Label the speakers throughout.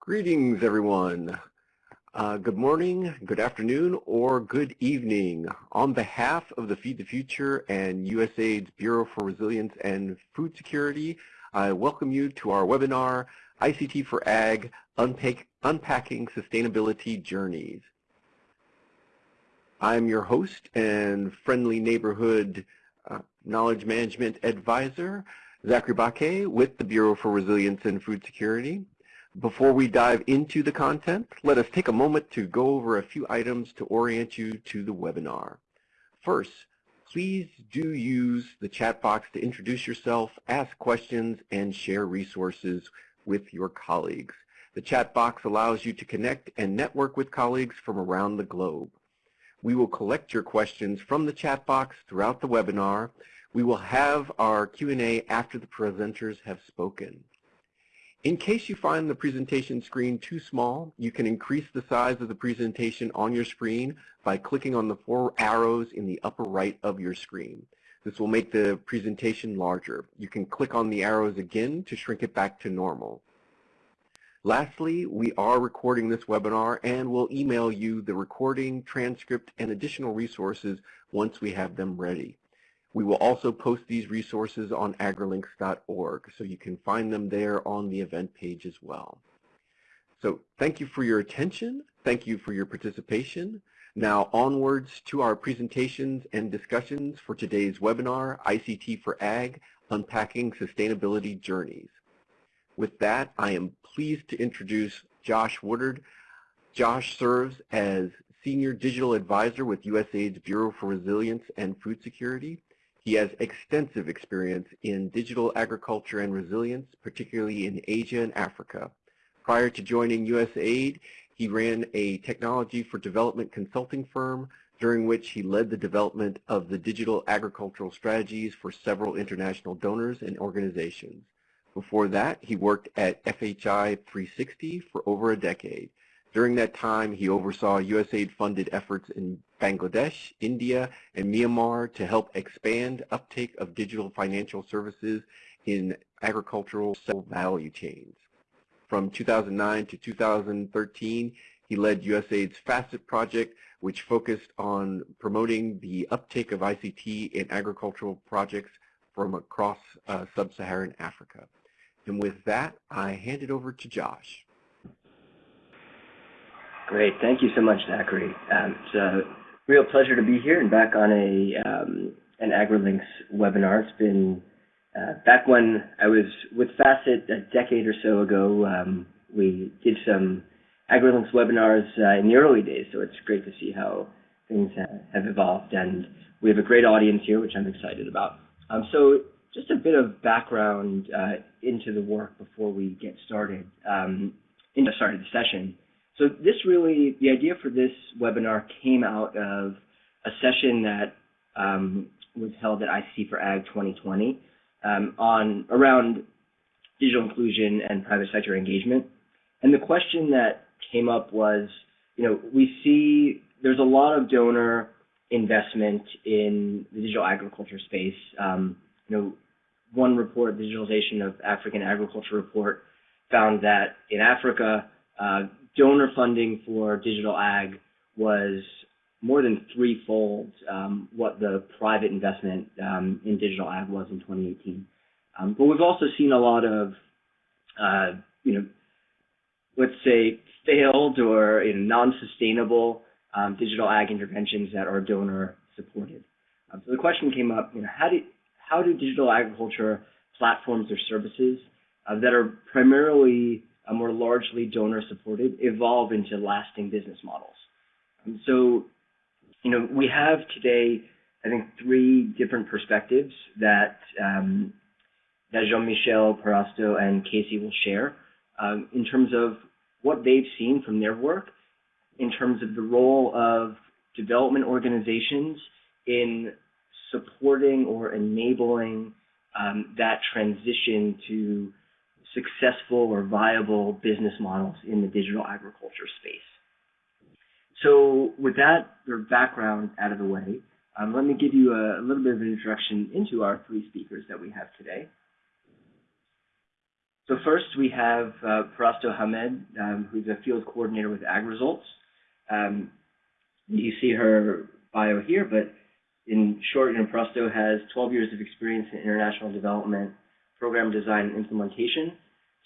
Speaker 1: Greetings, everyone. Uh, good morning, good afternoon, or good evening. On behalf of the Feed the Future and USAID's Bureau for Resilience and Food Security, I welcome you to our webinar, ICT for Ag, Unpack Unpacking Sustainability Journeys. I'm your host and friendly neighborhood uh, knowledge management advisor, Zachary Baquet with the Bureau for Resilience and Food Security. Before we dive into the content, let us take a moment to go over a few items to orient you to the webinar. First, please do use the chat box to introduce yourself, ask questions, and share resources with your colleagues. The chat box allows you to connect and network with colleagues from around the globe. We will collect your questions from the chat box throughout the webinar. We will have our Q&A after the presenters have spoken. In case you find the presentation screen too small, you can increase the size of the presentation on your screen by clicking on the four arrows in the upper right of your screen. This will make the presentation larger. You can click on the arrows again to shrink it back to normal. Lastly, we are recording this webinar and will email you the recording, transcript, and additional resources once we have them ready. We will also post these resources on agrilinks.org, so you can find them there on the event page as well. So thank you for your attention. Thank you for your participation. Now onwards to our presentations and discussions for today's webinar, ICT for Ag, Unpacking Sustainability Journeys. With that, I am pleased to introduce Josh Woodard. Josh serves as Senior Digital Advisor with USAID's Bureau for Resilience and Food Security. He has extensive experience in digital agriculture and resilience, particularly in Asia and Africa. Prior to joining USAID, he ran a technology for development consulting firm during which he led the development of the digital agricultural strategies for several international donors and organizations. Before that, he worked at FHI 360 for over a decade. During that time, he oversaw USAID-funded efforts in Bangladesh, India, and Myanmar to help expand uptake of digital financial services in agricultural value chains. From 2009 to 2013, he led USAID's FACET project, which focused on promoting the uptake of ICT in agricultural projects from across uh, sub-Saharan Africa. And with that, I hand it over to Josh.
Speaker 2: Great. Thank you so much, Zachary. Um, real pleasure to be here and back on a um, an AgriLinks webinar. It's been uh, back when I was with Facet a decade or so ago. Um, we did some AgriLinks webinars uh, in the early days, so it's great to see how things have evolved. And we have a great audience here, which I'm excited about. Um, so just a bit of background uh, into the work before we get started, um, into started the session. So this really, the idea for this webinar came out of a session that um, was held at ICT for Ag 2020 um, on around digital inclusion and private sector engagement. And the question that came up was, you know, we see there's a lot of donor investment in the digital agriculture space. Um, you know, one report, the Digitalization of African Agriculture report, found that in Africa, uh, donor funding for digital ag was more than threefold um, what the private investment um, in digital ag was in 2018. Um, but we've also seen a lot of, uh, you know, let's say failed or you know, non-sustainable um, digital ag interventions that are donor supported. Um, so the question came up, you know, how do how do digital agriculture platforms or services uh, that are primarily uh, more largely donor supported, evolve into lasting business models. Um, so, you know, we have today, I think, three different perspectives that um, that Jean-Michel Parasto and Casey will share um, in terms of what they've seen from their work, in terms of the role of development organizations in supporting or enabling um, that transition to successful or viable business models in the digital agriculture space. So with that background out of the way, um, let me give you a, a, little bit of an introduction into our three speakers that we have today. So first we have uh, Parasto Hamed, um, who's a field coordinator with AgResults. Um, you see her bio here, but in short, you know, Parasto has 12 years of experience in international development, program design, and implementation,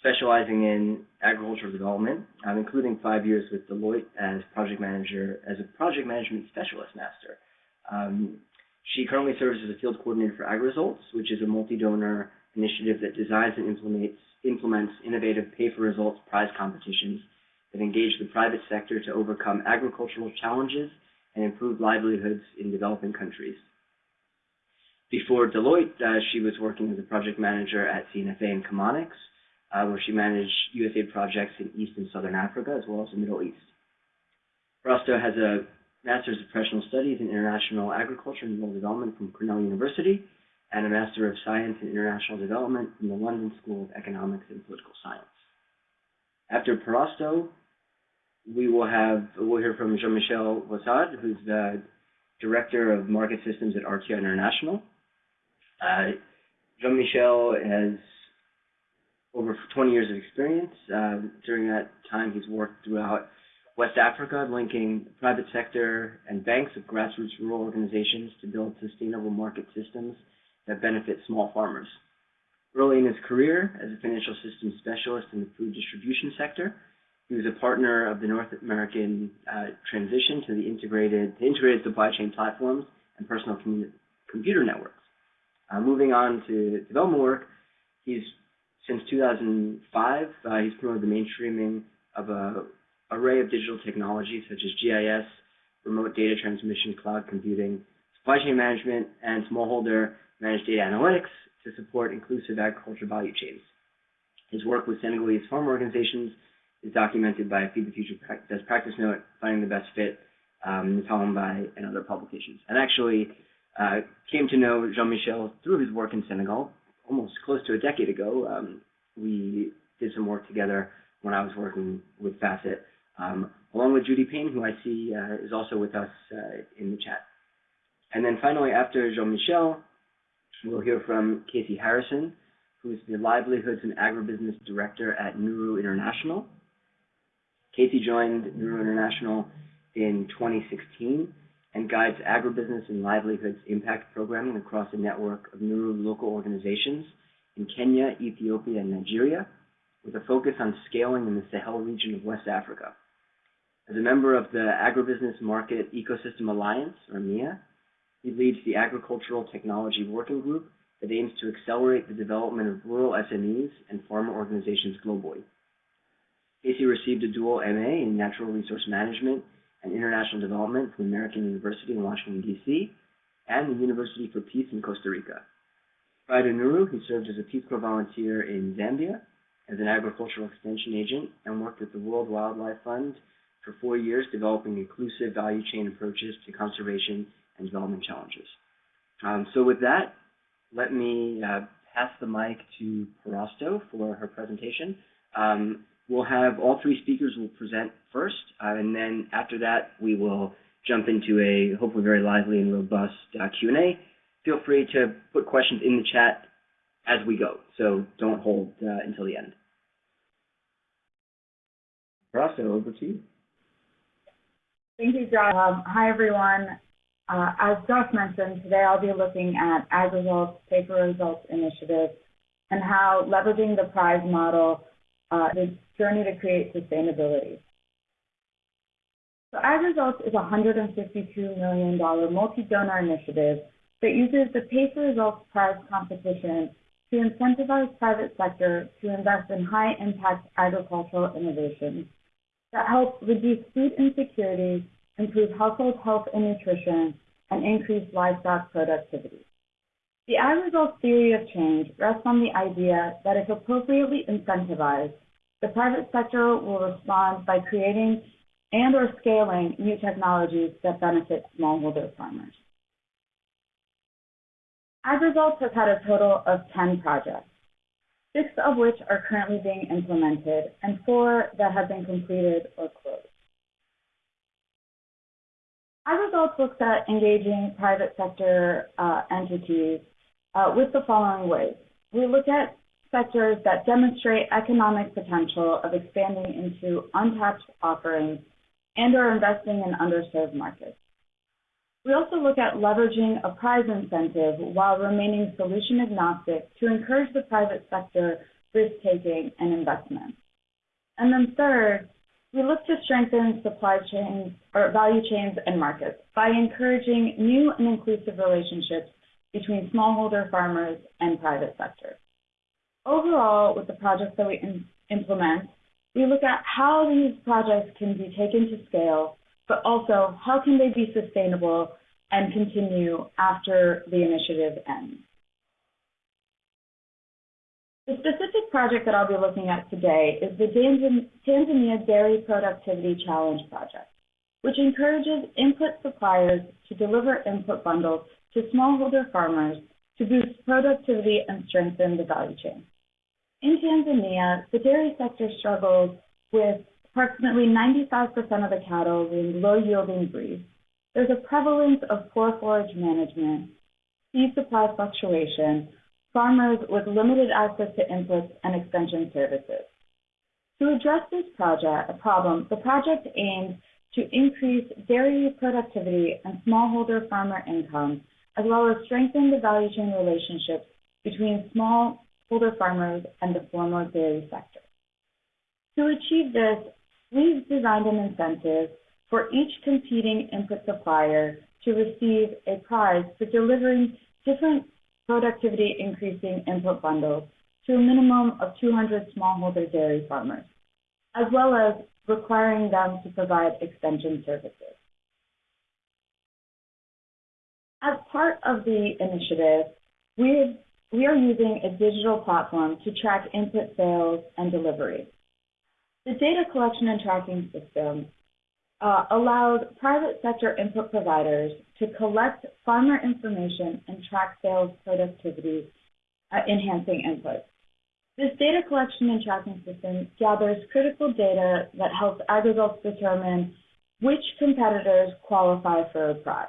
Speaker 2: specializing in agricultural development, um, including five years with Deloitte as project manager, as a project management specialist master. Um, she currently serves as a field coordinator for AgResults, which is a multi-donor initiative that designs and implements, implements innovative pay-for-results prize competitions that engage the private sector to overcome agricultural challenges and improve livelihoods in developing countries. Before Deloitte, uh, she was working as a project manager at CNFA and Chemonics, uh, where she managed USAID projects in East and Southern Africa, as well as the Middle East. Parasto has a Master's of Professional Studies in International Agriculture and Rural Development from Cornell University, and a Master of Science in International Development from the London School of Economics and Political Science. After Parasto, we will have we'll hear from Jean-Michel Voisard, who's the Director of Market Systems at RTI International. Uh, Jean-Michel has over 20 years of experience. Uh, during that time, he's worked throughout West Africa, linking private sector and banks with grassroots rural organizations to build sustainable market systems that benefit small farmers. Early in his career as a financial systems specialist in the food distribution sector, he was a partner of the North American uh, transition to the integrated, the integrated supply chain platforms and personal computer networks. Uh, moving on to development work, he's since 2005 uh, he's promoted the mainstreaming of a array of digital technologies such as GIS, remote data transmission, cloud computing, supply chain management, and smallholder managed data analytics to support inclusive agriculture value chains. His work with Senegalese farm organizations is documented by a Feed the Future Best Practice Note, Finding the Best Fit, um, by, and other publications. And actually uh, came to know Jean-Michel through his work in Senegal almost close to a decade ago. Um, we did some work together when I was working with Facet, um, along with Judy Payne, who I see uh, is also with us uh, in the chat. And then finally, after Jean-Michel, we'll hear from Casey Harrison, who is the Livelihoods and Agribusiness Director at Nuru International. Casey joined Nuru International in 2016 and guides agribusiness and livelihoods impact programming across a network of Nuru local organizations in Kenya, Ethiopia, and Nigeria, with a focus on scaling in the Sahel region of West Africa. As a member of the Agribusiness Market Ecosystem Alliance, or AMEA, he leads the Agricultural Technology Working Group that aims to accelerate the development of rural SMEs and farmer organizations globally. Casey received a dual MA in Natural Resource Management and International Development from American University in Washington, D.C., and the University for Peace in Costa Rica. Prior to Nuru, he served as a Peace Corps volunteer in Zambia as an agricultural extension agent and worked with the World Wildlife Fund for four years developing inclusive value chain approaches to conservation and development challenges. Um, so with that, let me uh, pass the mic to Parasto for her presentation. Um, we'll have all three speakers will present first, uh, and then after that, we will jump into a hopefully very lively and robust uh, Q&A. Feel free to put questions in the chat as we go, so don't hold uh, until the end. Parasto, over to you.
Speaker 3: Thank you, Josh. Um, hi, everyone. Uh, as Josh mentioned, today I'll be looking at AgResults Pay-for-Results Initiative and how leveraging the prize model uh, the journey to create sustainability. So AgResults is a $152 million multi-donor initiative that uses the Pay for Results prize competition to incentivize private sector to invest in high-impact agricultural innovations that help reduce food insecurity, improve household health and nutrition, and increase livestock productivity. The AgResults theory of change rests on the idea that if appropriately incentivized, the private sector will respond by creating and or scaling new technologies that benefit smallholder farmers. AgResults has had a total of 10 projects six of which are currently being implemented, and four that have been completed or closed. AgResults looks at engaging private sector uh, entities uh, with the following ways. We look at sectors that demonstrate economic potential of expanding into untapped offerings and are investing in underserved markets. We also look at leveraging a prize incentive while remaining solution agnostic to encourage the private sector risk-taking and investment. And then third, we look to strengthen supply chains or value chains and markets by encouraging new and inclusive relationships between smallholder farmers and private sector. Overall, with the projects that we implement, we look at how these projects can be taken to scale, but also how can they be sustainable and continue after the initiative ends. The specific project that I'll be looking at today is the Tanzania Dairy Productivity Challenge Project, which encourages input suppliers to deliver input bundles to smallholder farmers to boost productivity and strengthen the value chain. In Tanzania, the dairy sector struggles with approximately 95% of the cattle being low-yielding breeds. There's a prevalence of poor forage management, feed supply fluctuation, farmers with limited access to inputs and extension services. To address this project problem, the project aims to increase dairy productivity and smallholder farmer income, as well as strengthen the value chain relationships between smallholder farmers and the formal dairy sector. To achieve this, we've designed an incentive for each competing input supplier to receive a prize for delivering different productivity increasing input bundles to a minimum of 200 smallholder dairy farmers, as well as requiring them to provide extension services. As part of the initiative, we we are using a digital platform to track input sales and delivery. The data collection and tracking system uh, allows private sector input providers to collect farmer information and track sales productivity, uh, enhancing inputs. This data collection and tracking system gathers critical data that helps AgResults determine which competitors qualify for a prize.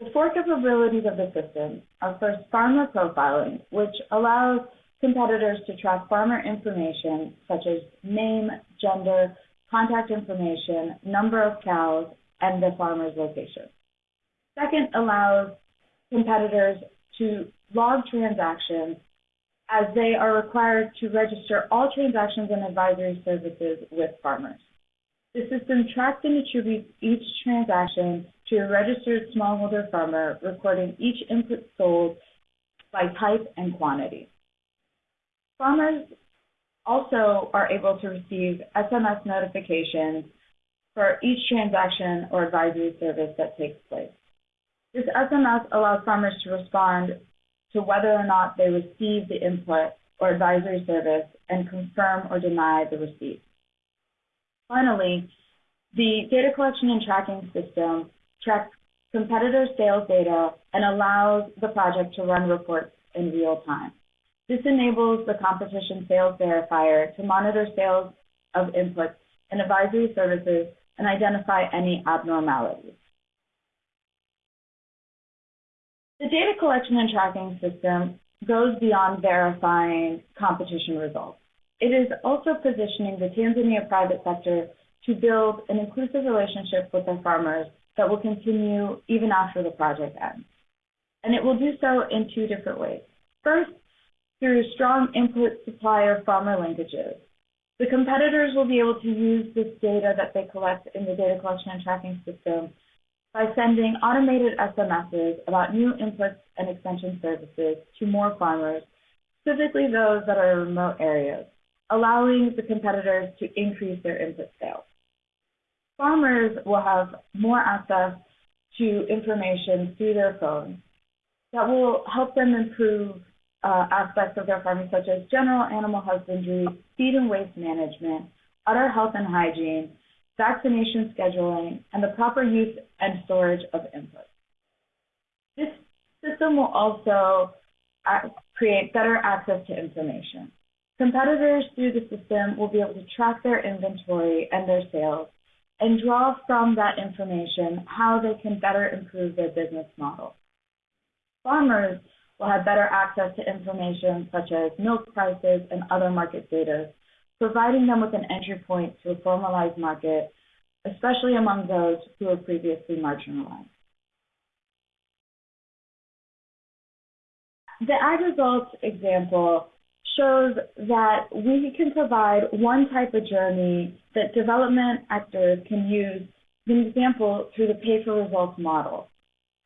Speaker 3: The four capabilities of the system are first farmer profiling, which allows competitors to track farmer information such as name, gender, contact information, number of cows, and the farmer's location. Second, allows competitors to log transactions as they are required to register all transactions and advisory services with farmers. The system tracks and attributes each transaction to a registered smallholder farmer, recording each input sold by type and quantity. Farmers also are able to receive SMS notifications for each transaction or advisory service that takes place. This SMS allows farmers to respond to whether or not they received the input or advisory service and confirm or deny the receipt. Finally, the data collection and tracking system tracks competitor sales data and allows the project to run reports in real time. This enables the competition sales verifier to monitor sales of inputs and advisory services and identify any abnormalities. The data collection and tracking system goes beyond verifying competition results. It is also positioning the Tanzania private sector to build an inclusive relationship with their farmers that will continue even after the project ends. And it will do so in two different ways. First, through strong input supplier farmer linkages. The competitors will be able to use this data that they collect in the data collection and tracking system by sending automated SMSs about new inputs and extension services to more farmers, specifically those that are in remote areas, allowing the competitors to increase their input sales. Farmers will have more access to information through their phones that will help them improve uh, aspects of their farming, such as general animal husbandry, feed and waste management, udder health and hygiene, vaccination scheduling, and the proper use and storage of inputs. This system will also uh, create better access to information. Competitors through the system will be able to track their inventory and their sales and draw from that information how they can better improve their business model. Farmers will have better access to information such as milk prices and other market data, providing them with an entry point to a formalized market, especially among those who were previously marginalized. The AgResults example shows that we can provide one type of journey that development actors can use, an example, through the pay-for-results model.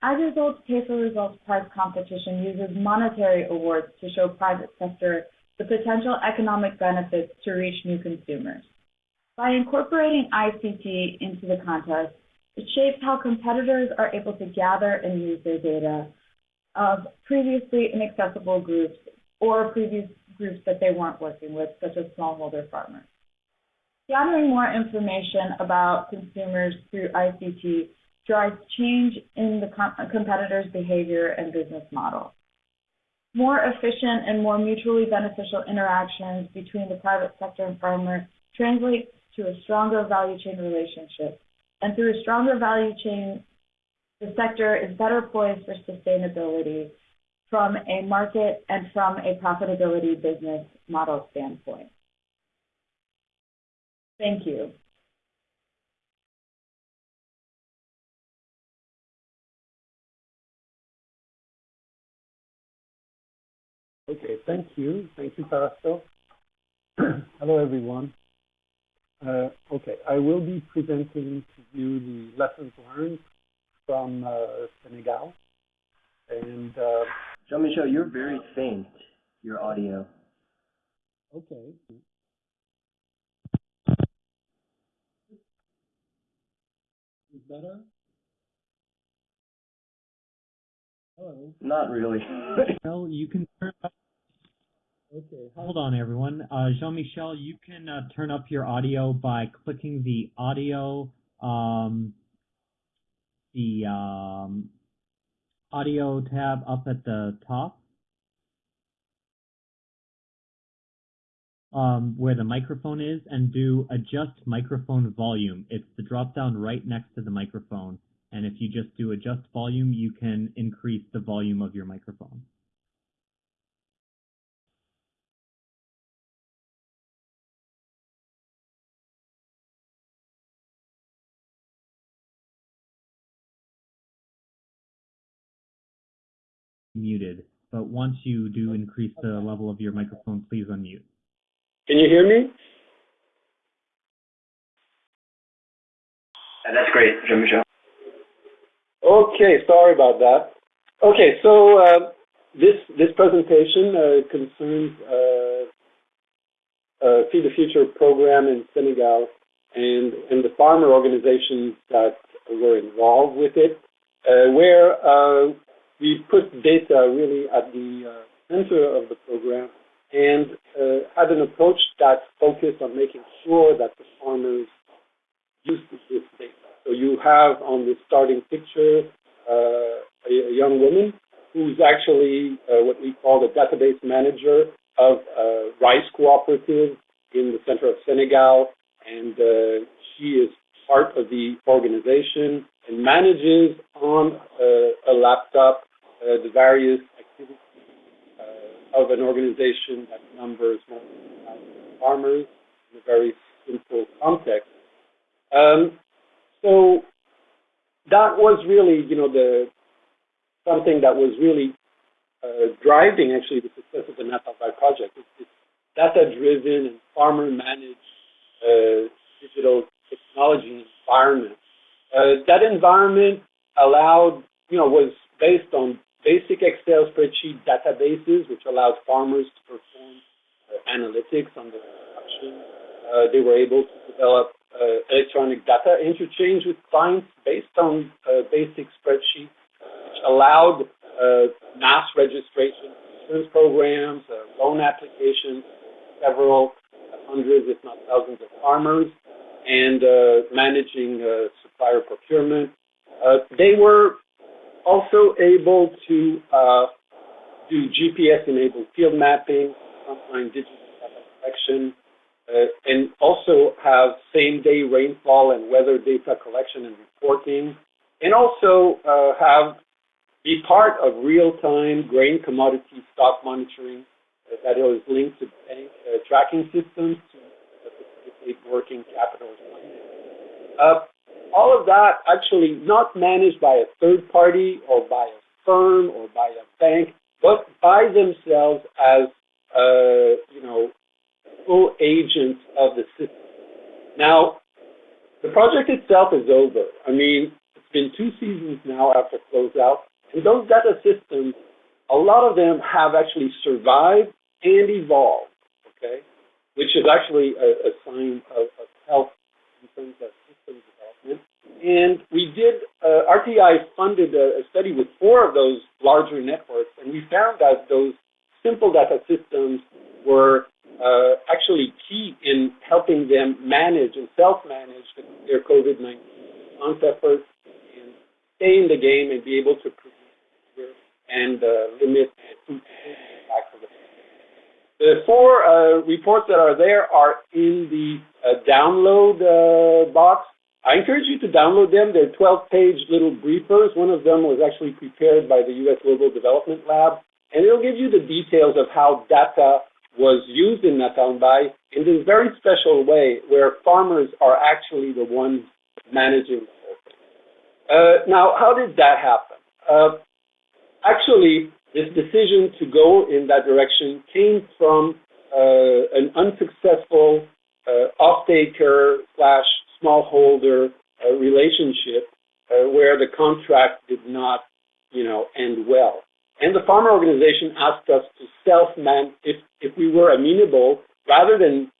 Speaker 3: AgResults pay-for-results prize competition uses monetary awards to show private sector the potential economic benefits to reach new consumers. By incorporating ICT into the contest, it shapes how competitors are able to gather and use their data of previously inaccessible groups or previous groups that they weren't working with, such as smallholder farmers. Gathering more information about consumers through ICT drives change in the competitors' behavior and business model. More efficient and more mutually beneficial interactions between the private sector and farmer translates to a stronger value chain relationship. And through a stronger value chain, the sector is better poised for sustainability from a market and from a profitability business model standpoint. Thank you.
Speaker 4: Okay, thank you. Thank you, Parasto. Hello, everyone. Uh, okay, I will be presenting to you the lessons learned from uh, Senegal. And uh,
Speaker 2: Jean-Michel, you're very faint, your audio.
Speaker 4: Okay. Is better? Hello?
Speaker 2: Not really.
Speaker 5: well, you can turn up.
Speaker 4: Okay.
Speaker 5: Hold on, everyone. Uh, Jean-Michel, you can uh, turn up your audio by clicking the audio, um, the um, audio tab up at the top. Um, where the microphone is and do adjust microphone volume. It's the drop down right next to the microphone. And if you just do adjust volume, you can increase the volume of your microphone. Muted, but once you do increase the level of your microphone, please unmute.
Speaker 4: Can you hear me?
Speaker 2: that's great, Jean-Michel.
Speaker 4: Okay, sorry about that. Okay, so uh, this this presentation uh, concerns uh, uh, Feed the Future program in Senegal and and the farmer organizations that were involved with it, uh, where uh, we put data really at the center of the program and uh, had an approach that focused on making sure that the farmers use this data. So you have on the starting picture uh, a, a, young woman who's actually uh, what we call the database manager of a rice cooperative in the center of Senegal, and uh, she is part of the organization and manages on uh, a laptop uh, the various activities of an organization that numbers more than farmers in a very simple context. Um, so that was really, you know, the something that was really uh, driving actually the success of the Naatal Mbay project. It's, it's data-driven and farmer-managed uh, digital technology environment. Uh, that environment allowed, you know, was based on basic Excel spreadsheet databases, which allowed farmers to perform uh, analytics on the production. Uh, they were able to develop uh, electronic data interchange with clients based on uh, basic spreadsheets, which allowed uh, mass registration insurance programs, uh, loan applications, several hundreds, if not thousands, of farmers, and managing supplier procurement. they were also able to uh, do GPS-enabled field mapping, frontline digital collection, uh, and also have same-day rainfall and weather data collection and reporting, and also uh, have be part of real-time grain commodity stock monitoring that is linked to bank uh, tracking systems to facilitate working capital uh, all of that actually not managed by a third party or by a firm or by a bank, but by themselves as uh, you know full agents of the system. Now, the project itself is over. I mean, it's been two seasons now after closeout, and those data systems, a lot of them have actually survived and evolved. Okay, which is actually a, a sign of, of health in terms of. And we did, uh, RTI funded a, a, study with four of those larger networks, and we found that those simple data systems were uh, actually key in helping them manage and self-manage their COVID-19 response efforts and stay in the game and be able to and uh, limit the four uh, reports that are there are in the uh, download uh, box. I encourage you to download them. They're 12-page little briefers. One of them was actually prepared by the U.S. Global Development Lab, and it'll give you the details of how data was used in Naatal Mbay in this very special way where farmers are actually the ones managing the whole thing. Uh, now, how did that happen? Uh, actually, this decision to go in that direction came from uh, an unsuccessful uh, off-taker slash smallholder uh, relationship uh, where the contract did not, you know, end well. And the farmer organization asked us to self-man, if, if we were amenable, rather than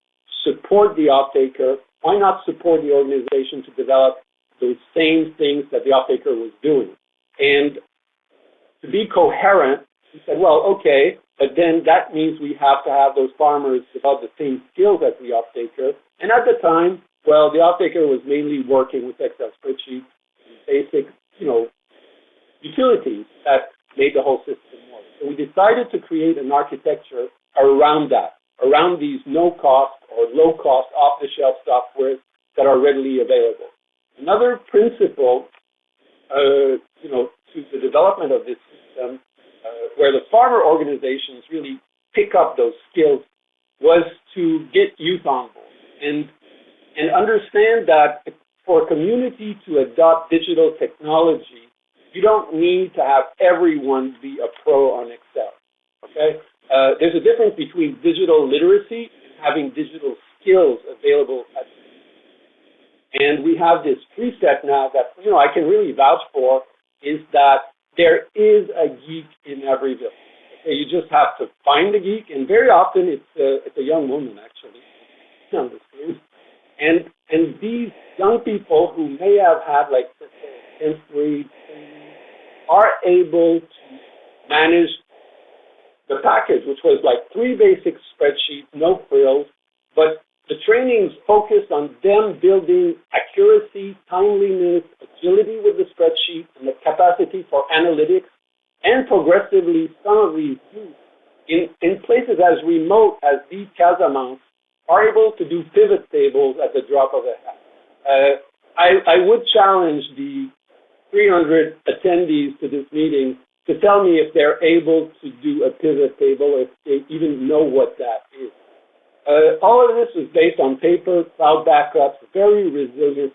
Speaker 4: support the off-taker, why not support the organization to develop those same things that the off-taker was doing? And to be coherent, we said, well, okay, but then that means we have to have those farmers develop the same skills as the off-taker. And at the time, well, the off-taker was mainly working with Excel spreadsheets, and basic, you know, utilities that made the whole system work. So we decided to create an architecture around that, around these no-cost or low-cost off-the-shelf software that are readily available. Another principle, uh, you know, to the development of this system, uh, where the farmer organizations really pick up those skills, was to get youth on board and and understand that for a community to adopt digital technology, you don't need to have everyone be a pro on Excel. Okay, uh, there's a difference between digital literacy and having digital skills available at and we have this preset now that you know I can really vouch for is that there is a geek in every village. Okay, you just have to find the geek, and very often it's a, it's a young woman actually on the screen. And and these young people who may have had like grade are able to manage the package, which was like three basic spreadsheets, no frills, but the trainings focused on them building accuracy, timeliness, agility with the spreadsheet, and the capacity for analytics, and progressively some of these in, in places as remote as these Casamance are able to do pivot tables at the drop of a hat. Uh, I, I would challenge the 300 attendees to this meeting to tell me if they're able to do a pivot table, if they even know what that is. Uh, all of this is based on paper, cloud backups, very resilient.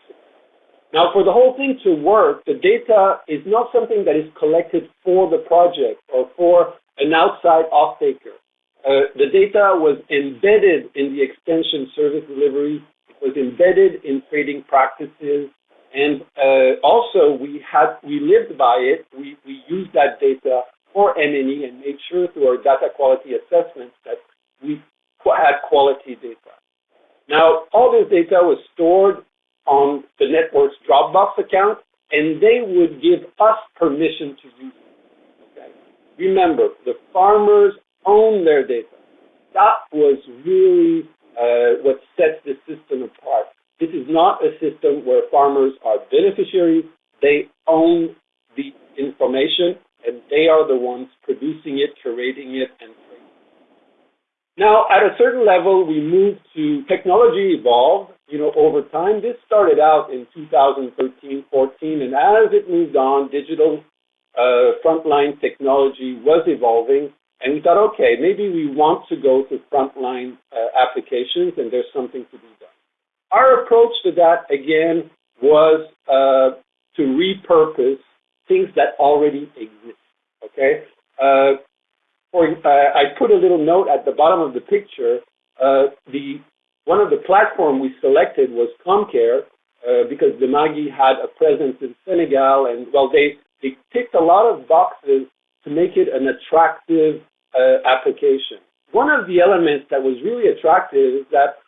Speaker 4: Now, for the whole thing to work, the data is not something that is collected for the project or for an outside off-taker. Uh, the data was embedded in the extension service delivery. It was embedded in trading practices. And uh, also, we had we lived by it. We, we used that data for M&E and made sure through our data quality assessments that we had quality data. Now, all this data was stored on the network's Dropbox account, and they would give us permission to use it. Okay? Remember, the farmers own their data. That was really uh, what sets the system apart. This is not a system where farmers are beneficiaries. They own the information, and they are the ones producing it, curating it, and now, at a certain level, we moved to technology evolved, you know, over time. This started out in 2013, 14, and as it moved on, digital uh, frontline technology was evolving, and we thought, okay, maybe we want to go to frontline uh, applications, and there's something to be done. Our approach to that, again, was uh, to repurpose things that already exist. Okay, uh, uh, I put a little note at the bottom of the picture. Uh, the one of the platform we selected was CommCare uh, because Dimagi had a presence in Senegal, and well, they they ticked a lot of boxes to make it an attractive uh, application. One of the elements that was really attractive is that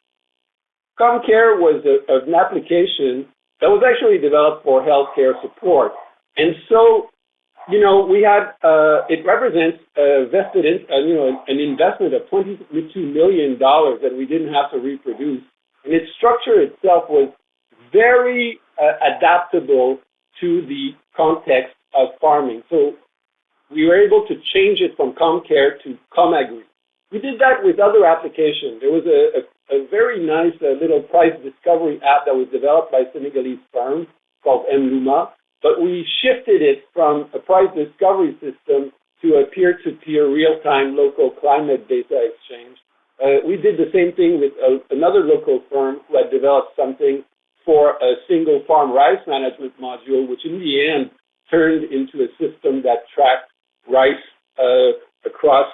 Speaker 4: CommCare was a, an application that was actually developed for healthcare support. And so, you know, we had, uh, it represents a vested, in, uh, you know, an investment of $22 million that we didn't have to reproduce. And its structure itself was very uh, adaptable to the context of farming. So we were able to change it from CommCare to Comagri. We did that with other applications. There was a, a, a very nice uh, little price discovery app that was developed by Senegalese firm called Mlouma, but we shifted it from a price discovery system to a peer-to-peer real-time local climate data exchange. Uh, we did the same thing with a, another local firm who had developed something for a single farm rice management module, which in the end turned into a system that tracked rice uh, across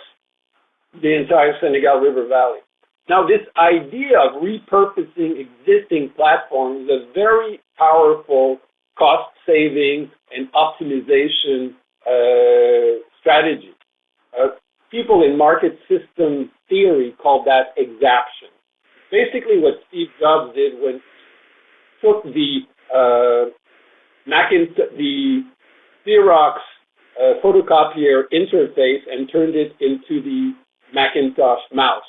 Speaker 4: the entire Senegal River Valley. Now, this idea of repurposing existing platforms is a very powerful cost saving and optimization uh, strategy. Uh, people in market system theory call that exaptation. Basically, what Steve Jobs did when he took the uh, Macintosh, the Xerox uh, photocopier interface and turned it into the Macintosh mouse.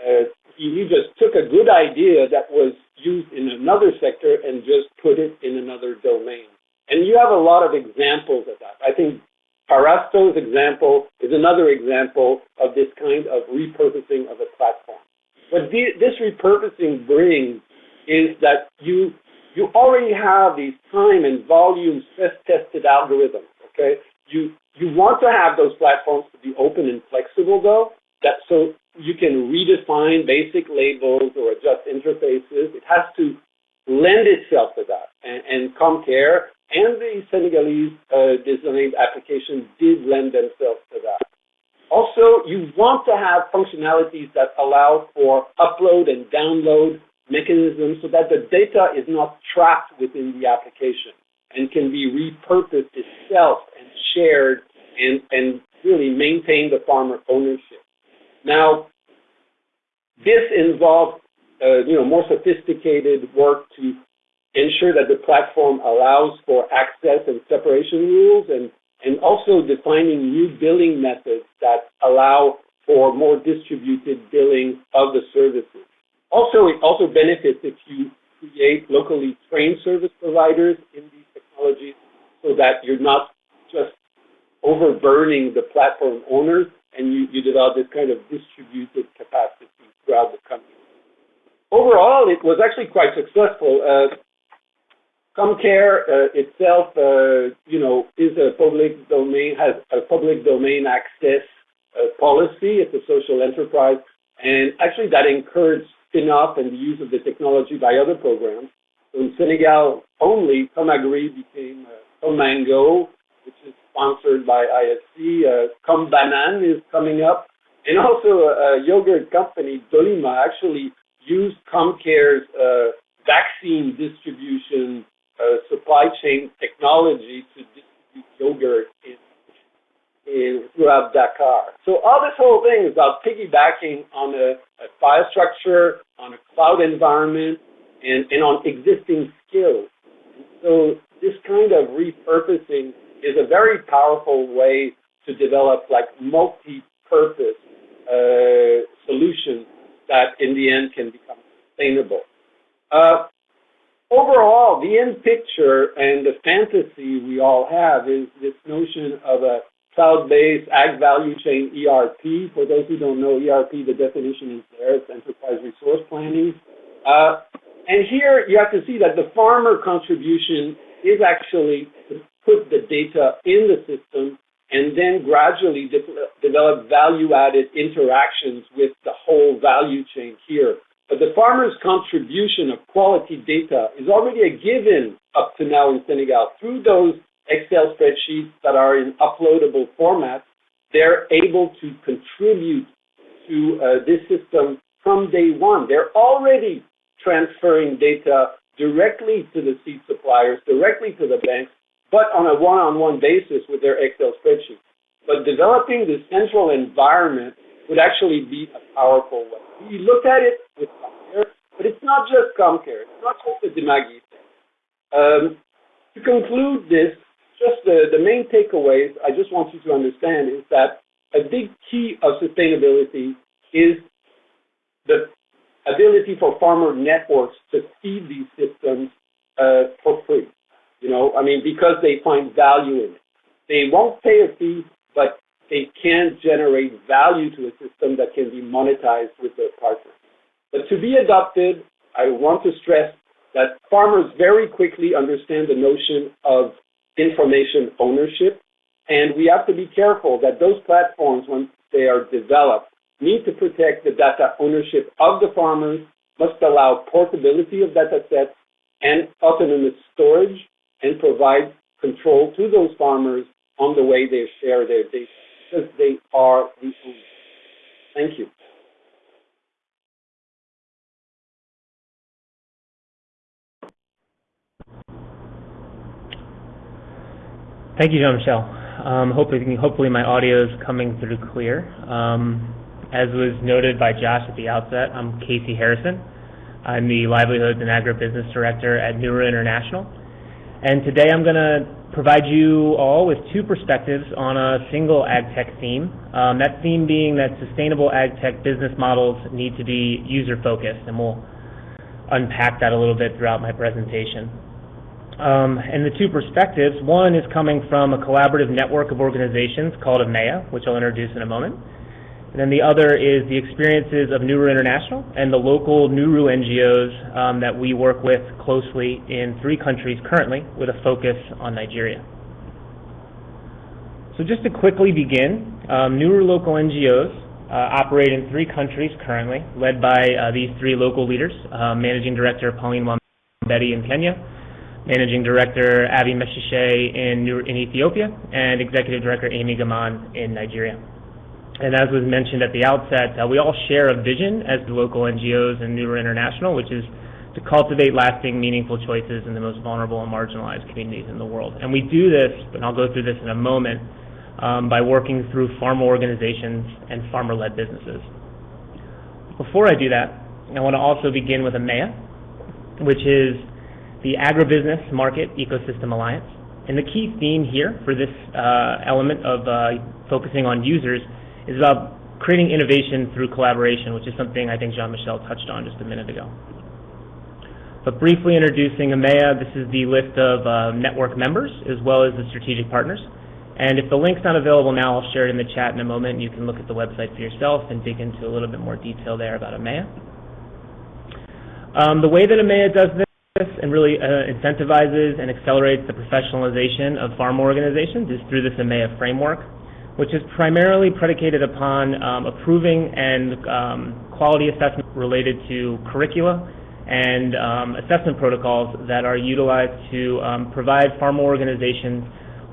Speaker 4: Uh, he, he just took a good idea that was used in another sector and just put it in another domain. And you have a lot of examples of that. I think Parasto's example is another example of this kind of repurposing of a platform. What the, this repurposing brings is that you you already have these time and volume stress tested algorithms. Okay, you you want to have those platforms to be open and flexible though, that so you can redefine basic labels or adjust interfaces. It has to lend itself to that. And, and CommCare and the Senegalese uh, designed application did lend themselves to that. Also, you want to have functionalities that allow for upload and download mechanisms so that the data is not trapped within the application and can be repurposed itself shared and, and really maintain the farmer ownership. Now, this involves uh, you know, more sophisticated work to ensure that the platform allows for access and separation rules and, and also defining new billing methods that allow for more distributed billing of the services. Also, it also benefits if you create locally trained service providers in these technologies so that you're not overburdening the platform owners, and you, you develop this kind of distributed capacity throughout the country. Overall, it was actually quite successful. Uh, CommCare uh, itself, uh, you know, is a public domain, has a public domain access uh, policy. It's a social enterprise, and actually that encouraged spin-off and the use of the technology by other programs. So in Senegal only, Comagri became uh, Comango, sponsored by IFC. Uh, ComBanan is coming up. And also a, a yogurt company, Dolima, actually used CommCare's uh, vaccine distribution uh, supply chain technology to distribute yogurt in, in throughout Dakar. So all this whole thing is about piggybacking on a, a file structure, on a cloud environment, and, and on existing skills. So this kind of repurposing is a very powerful way to develop like multi-purpose uh, solutions that in the end can become sustainable. Uh, overall, the end picture and the fantasy we all have is this notion of a cloud-based ag value chain ERP. For those who don't know ERP, the definition is there. It's enterprise resource planning. Uh, and here you have to see that the farmer contribution is actually put the data in the system and then gradually de develop value-added interactions with the whole value chain here. But the farmer's contribution of quality data is already a given up to now in Senegal through those Excel spreadsheets that are in uploadable format. They're able to contribute to uh, this system from day one. They're already transferring data directly to the seed suppliers, directly to the banks, but on a one-on-one basis with their Excel spreadsheet. But developing the central environment would actually be a powerful way. We look at it with CommCare, but it's not just CommCare. It's not just the Dimagi thing. Um, to conclude this, just the, the main takeaways I just want you to understand is that a big key of sustainability is the ability for farmer networks to feed these systems uh, for free. You know, I mean, because they find value in it. They won't pay a fee, but they can generate value to a system that can be monetized with their partners. But to be adopted, I want to stress that farmers very quickly understand the notion of information ownership, and we have to be careful that those platforms, when they are developed, need to protect the data ownership of the farmers, must allow portability of data sets and autonomous storage and provide control to those farmers on the way they share their data because they are the owners. Thank you.
Speaker 6: Thank you, Jean-Michel. Um, hopefully, hopefully my audio is coming through clear. Um, as was noted by Josh at the outset, I'm Casey Harrison. I'm the Livelihoods and Agribusiness Director at Nuru International. And today I'm going to provide you all with two perspectives on a single ag tech theme. Um, that theme being that sustainable ag tech business models need to be user focused, and we'll unpack that a little bit throughout my presentation. Um, and the two perspectives, one is coming from a collaborative network of organizations called AMEA, which I'll introduce in a moment. And then the other is the experiences of Nuru International and the local NURU NGOs um, that we work with closely in three countries currently with a focus on Nigeria. So just to quickly begin, um, NURU local NGOs uh, operate in three countries currently, led by uh, these three local leaders, uh, Managing Director Pauline Wambeti in Kenya, Managing Director Avi Meshishe in, in Ethiopia, and Executive Director Amy Gaman in Nigeria. And as was mentioned at the outset, uh, we all share a vision as the local NGOs and Nuru International, which is to cultivate lasting, meaningful choices in the most vulnerable and marginalized communities in the world. And we do this, and I'll go through this in a moment, um, by working through farmer organizations and farmer-led businesses. Before I do that, I want to also begin with AMEA, which is the Agribusiness Market Ecosystem Alliance. And the key theme here for this uh, element of uh, focusing on users is about creating innovation through collaboration, which is something I think Jean-Michel touched on just a minute ago. But briefly introducing AMEA, this is the list of uh, network members as well as the strategic partners. And if the link's not available now, I'll share it in the chat in a moment. You can look at the website for yourself and dig into a little bit more detail there about AMEA. Um, the way that AMEA does this and really uh, incentivizes and accelerates the professionalization of farm organizations is through this AMEA framework which is primarily predicated upon um, approving and um, quality assessment related to curricula and um, assessment protocols that are utilized to um, provide farmer organizations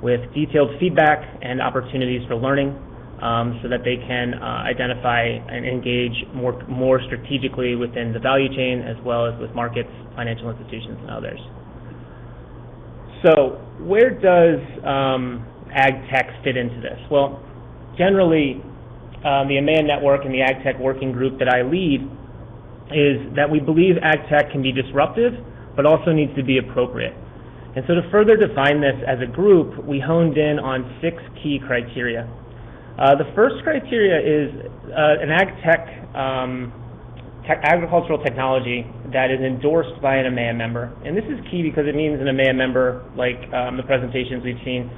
Speaker 6: with detailed feedback and opportunities for learning um, so that they can uh, identify and engage more, more strategically within the value chain as well as with markets, financial institutions, and others. So where does um, ag tech fit into this? Well, generally, um, the AMEA network and the ag tech working group that I lead is that we believe ag tech can be disruptive, but also needs to be appropriate. And so to further define this as a group, we honed in on six key criteria. Uh, the first criteria is uh, an ag tech, um, tech, agricultural technology that is endorsed by an AMEA member. And this is key because it means an AMEA member, like um, the presentations we've seen,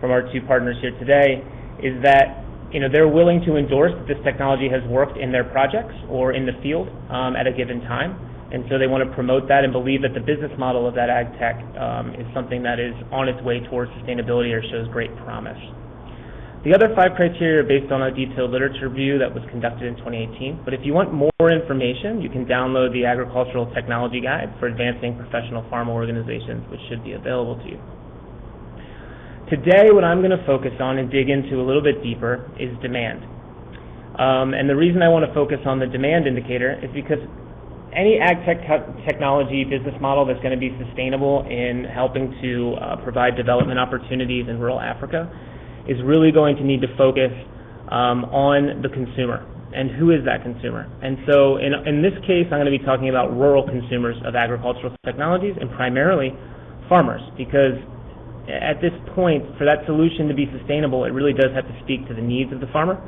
Speaker 6: from our two partners here today is that you know they're willing to endorse that this technology has worked in their projects or in the field um, at a given time, And so they want to promote that and believe that the business model of that ag tech um, is something that is on its way towards sustainability or shows great promise. The other five criteria are based on a detailed literature review that was conducted in 2018. But if you want more information, you can download the Agricultural Technology Guide for Advancing Professional Farm Organizations, which should be available to you. Today, what I'm going to focus on and dig into a little bit deeper is demand. Um, and the reason I want to focus on the demand indicator is because any ag tech technology business model that's going to be sustainable in helping to uh, provide development opportunities in rural Africa is really going to need to focus um, on the consumer and who is that consumer. And so in, in this case, I'm going to be talking about rural consumers of agricultural technologies and primarily farmers because at this point, for that solution to be sustainable, it really does have to speak to the needs of the farmer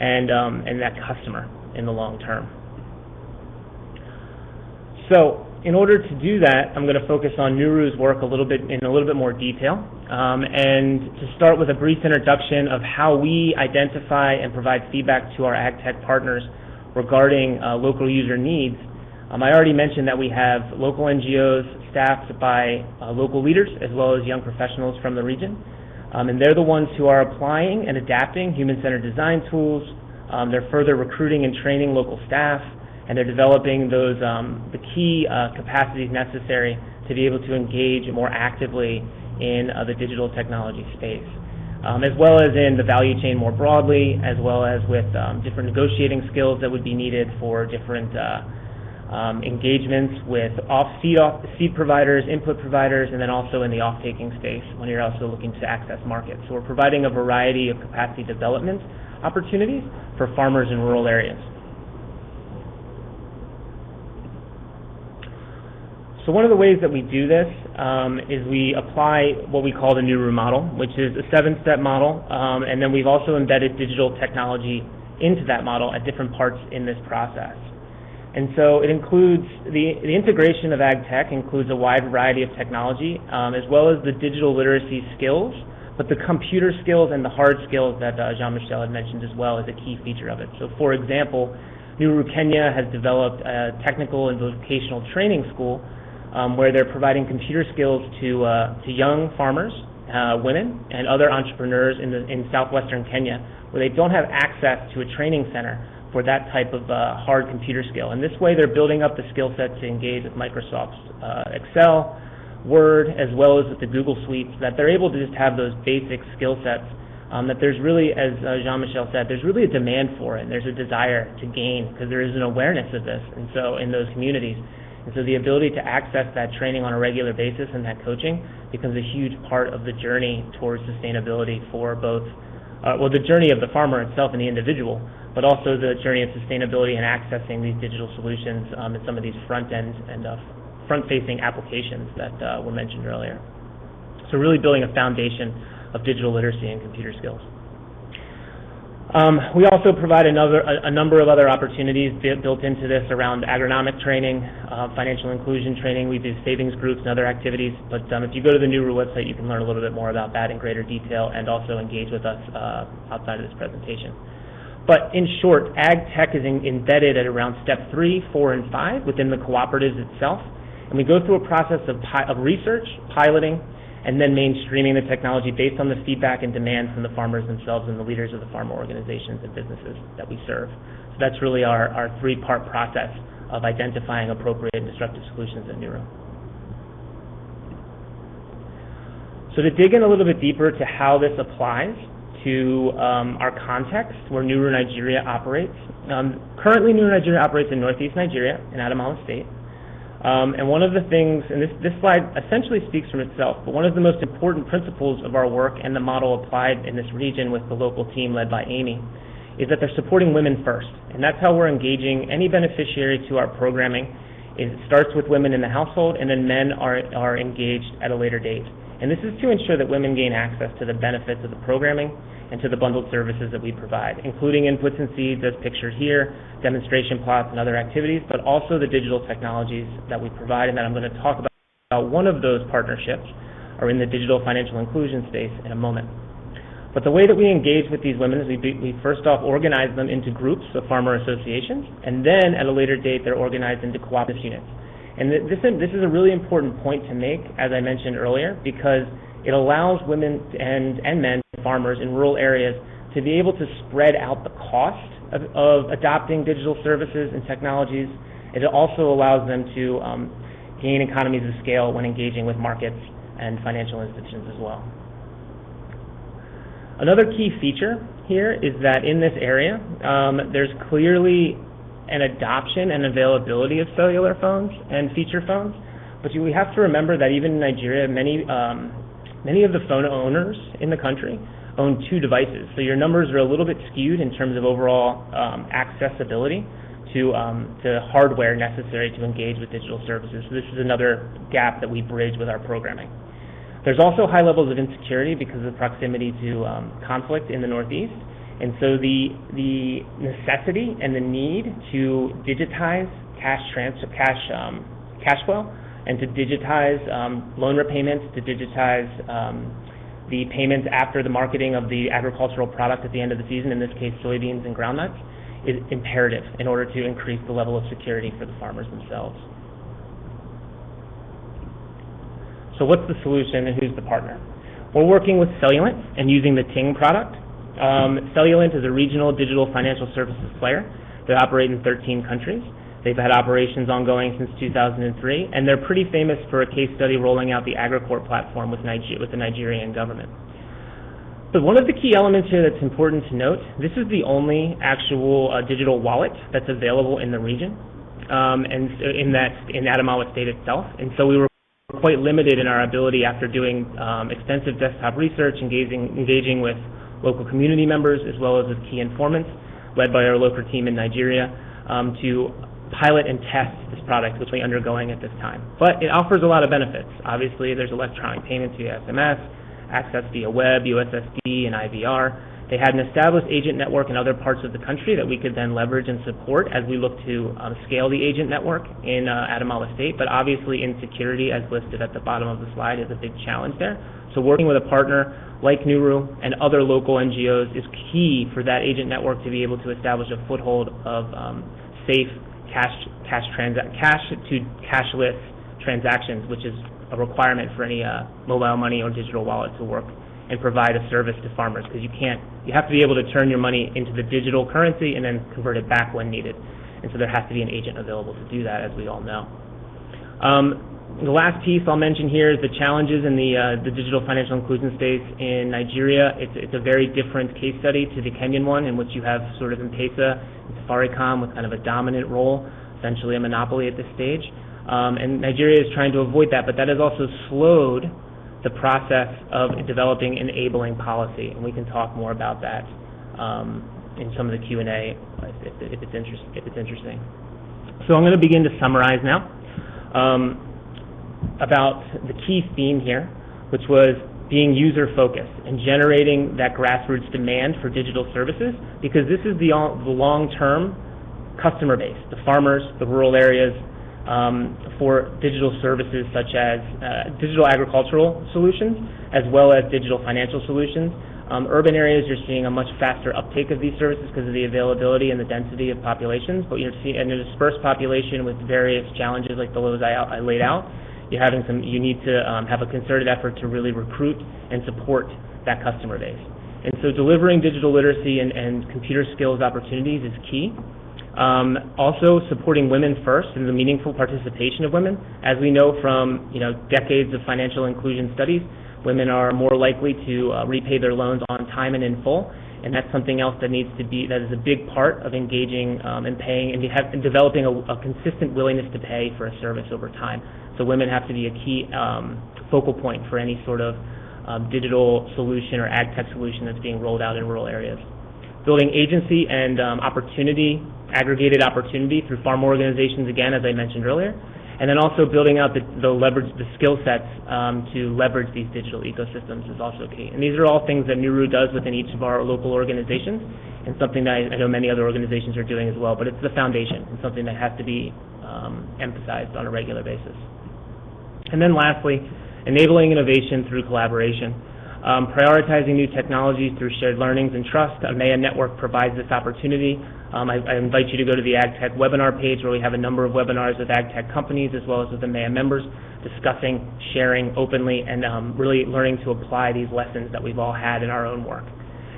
Speaker 6: and, um, and that customer in the long term. So in order to do that, I'm going to focus on Nuru's work a little bit in a little bit more detail, um, and to start with a brief introduction of how we identify and provide feedback to our ag tech partners regarding uh, local user needs. Um, I already mentioned that we have local NGOs staffed by uh, local leaders as well as young professionals from the region, um, and they're the ones who are applying and adapting human-centered design tools. Um, they're further recruiting and training local staff and they're developing those um, the key uh, capacities necessary to be able to engage more actively in uh, the digital technology space, um, as well as in the value chain more broadly, as well as with um, different negotiating skills that would be needed for different uh, um, engagements with off seed, off seed providers, input providers, and then also in the off-taking space when you're also looking to access markets. So we're providing a variety of capacity development opportunities for farmers in rural areas. So one of the ways that we do this um, is we apply what we call the Nuru model, which is a seven-step model, um, and then we've also embedded digital technology into that model at different parts in this process. And so it includes the, the integration of ag tech includes a wide variety of technology, um, as well as the digital literacy skills, but the computer skills and the hard skills that uh, Jean-Michel had mentioned as well is a key feature of it. So for example, Nuru Kenya has developed a technical and vocational training school um, where they're providing computer skills to, uh, to young farmers, uh, women, and other entrepreneurs in, the, in southwestern Kenya where they don't have access to a training center for that type of uh, hard computer skill. And this way they're building up the skill set to engage with Microsoft's uh, Excel, Word, as well as with the Google Suite, so that they're able to just have those basic skill sets um, that there's really, as uh, Jean-Michel said, there's really a demand for it, and there's a desire to gain because there is an awareness of this, and so in those communities. And so the ability to access that training on a regular basis and that coaching becomes a huge part of the journey towards sustainability for both, uh, well, the journey of the farmer itself and the individual, but also the journey of sustainability and accessing these digital solutions um, and some of these front-end and uh, front-facing applications that uh, were mentioned earlier. So really building a foundation of digital literacy and computer skills. Um, we also provide another, a, a, number of other opportunities built into this around agronomic training, uh, financial inclusion training. We do savings groups and other activities. But um, if you go to the Nuru website, you can learn a little bit more about that in greater detail and also engage with us uh, outside of this presentation. But in short, ag tech is in, embedded at around step three, four, and five within the cooperatives itself. And we go through a process of, of research, piloting, and then mainstreaming the technology based on the feedback and demand from the farmers themselves and the leaders of the farmer organizations and businesses that we serve. So that's really our, our three-part process of identifying appropriate and disruptive solutions at Nuru. So to dig in a little bit deeper to how this applies to um, our context where Nuru Nigeria operates. Um, currently, Nuru Nigeria operates in northeast Nigeria in Adamawa State. Um, and one of the things, and this, this slide essentially speaks for itself, but one of the most important principles of our work and the model applied in this region with the local team led by Amy is that they're supporting women first. And that's how we're engaging any beneficiary to our programming. It starts with women in the household, and then men are, are engaged at a later date. And this is to ensure that women gain access to the benefits of the programming and to the bundled services that we provide, including inputs and seeds as pictured here, demonstration plots and other activities, but also the digital technologies that we provide and that I'm going to talk about. One of those partnerships are in the digital financial inclusion space in a moment. But the way that we engage with these women is we, we first off organize them into groups of farmer associations, and then at a later date they're organized into cooperative units. And this, this is a really important point to make, as I mentioned earlier, because it allows women and, and men, farmers in rural areas, to be able to spread out the cost of, of adopting digital services and technologies. It also allows them to um, gain economies of scale when engaging with markets and financial institutions as well. Another key feature here is that in this area, um, there's clearly an adoption and availability of cellular phones and feature phones. But we have to remember that even in Nigeria, many um, many of the phone owners in the country own two devices. So your numbers are a little bit skewed in terms of overall um, accessibility to um, to hardware necessary to engage with digital services. So this is another gap that we bridge with our programming. There's also high levels of insecurity because of the proximity to um, conflict in the Northeast. And so the, the necessity and the need to digitize cash transfer, cash, um, cash flow and to digitize um, loan repayments, to digitize um, the payments after the marketing of the agricultural product at the end of the season, in this case soybeans and groundnuts, is imperative in order to increase the level of security for the farmers themselves. So what's the solution and who's the partner? We're working with Cellulant and using the Tingg product. Um, Cellulant is a regional digital financial services player. They operate in 13 countries. They've had operations ongoing since 2003, and they're pretty famous for a case study rolling out the Agrikore platform with, Niger with the Nigerian government. But one of the key elements here that's important to note, this is the only actual uh, digital wallet that's available in the region, um, and in that in Adamawa State itself. And so we were quite limited in our ability after doing um, extensive desktop research, engaging, engaging with local community members as well as with key informants led by our local team in Nigeria um, to pilot and test this product, which we're undergoing at this time. But it offers a lot of benefits. Obviously, there's electronic payments via SMS, access via web, USSD, and IVR. They had an established agent network in other parts of the country that we could then leverage and support as we look to um, scale the agent network in uh, Adamawa State. But obviously, insecurity, as listed at the bottom of the slide, is a big challenge there. So working with a partner like Nuru and other local NGOs is key for that agent network to be able to establish a foothold of um, safe cash cash transa- cash to cashless transactions, which is a requirement for any uh, mobile money or digital wallet to work and provide a service to farmers because you can't, you have to be able to turn your money into the digital currency and then convert it back when needed. And so there has to be an agent available to do that, as we all know. Um, the last piece I'll mention here is the challenges in the, uh, the digital financial inclusion space in Nigeria. It's, it's a very different case study to the Kenyan one in which you have sort of M-Pesa Safaricom with kind of a dominant role, essentially a monopoly at this stage. Um, and Nigeria is trying to avoid that, but that has also slowed the process of developing enabling policy, and we can talk more about that um, in some of the Q&A if, if, if it's interesting. So I'm going to begin to summarize now um, about the key theme here, which was being user-focused and generating that grassroots demand for digital services, because this is the, the long-term customer base, the farmers, the rural areas, um, for digital services such as uh, digital agricultural solutions as well as digital financial solutions. Um, urban areas, you're seeing a much faster uptake of these services because of the availability and the density of populations, but you're seeing in a dispersed population with various challenges like those I, I laid out, you're having some, you need to um, have a concerted effort to really recruit and support that customer base. And so delivering digital literacy and, and computer skills opportunities is key. Um, also supporting women first and the meaningful participation of women. As we know from you know decades of financial inclusion studies, women are more likely to uh, repay their loans on time and in full, and that's something else that needs to be that is a big part of engaging um, and paying and, have, and developing a, a, consistent willingness to pay for a service over time. So women have to be a key um, focal point for any sort of um, digital solution or ag tech solution that's being rolled out in rural areas. Building agency and um, opportunity aggregated opportunity through farm organizations, again, as I mentioned earlier, and then also building out the, the leverage, the skill sets um, to leverage these digital ecosystems is also key. And these are all things that Nuru does within each of our local organizations, and something that I, I know many other organizations are doing as well. But it's the foundation, and something that has to be um, emphasized on a regular basis. And then lastly, enabling innovation through collaboration. Um, prioritizing new technologies through shared learnings and trust, AMEA Network provides this opportunity Um, I, I, invite you to go to the AgTech webinar page where we have a number of webinars with AgTech companies as well as with the MEA members discussing, sharing openly, and um, really learning to apply these lessons that we've all had in our own work.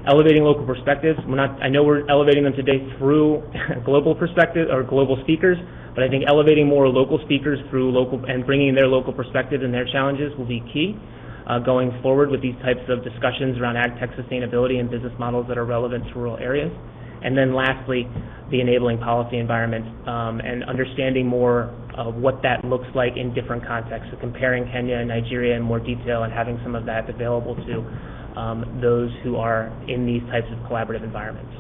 Speaker 6: Elevating local perspectives. We're not, I know we're elevating them today through global perspective or global speakers, but I think elevating more local speakers through local and bringing their local perspective and their challenges will be key uh, going forward with these types of discussions around ag tech sustainability and business models that are relevant to rural areas. And then lastly, the enabling policy environment um, and understanding more of what that looks like in different contexts. So comparing Kenya and Nigeria in more detail and having some of that available to um, those who are in these types of collaborative environments.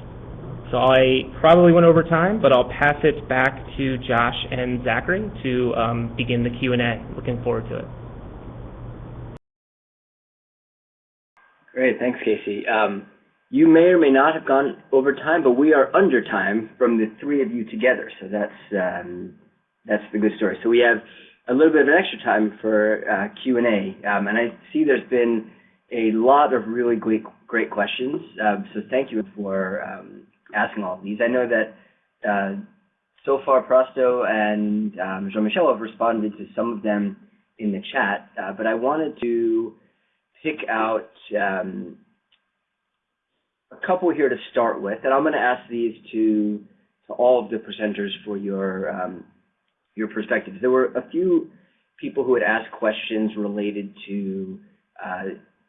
Speaker 6: So I probably went over time, but I'll pass it back to Josh and Zachary to um, begin the Q&A. Looking forward to it.
Speaker 2: Great, thanks, Casey. Um, you may or may not have gone over time, but we are under time from the three of you together, so that's um, that's the good story. So we have a little bit of an extra time for uh, Q and A, um, and I see there's been a lot of really great great questions. Um, so thank you for um, asking all of these. I know that uh, so far Prasto and um, Jean-Michel have responded to some of them in the chat, uh, but I wanted to pick out um, a couple here to start with, and I'm going to ask these to to all of the presenters for your um, your perspectives. There were a few people who had asked questions related to uh,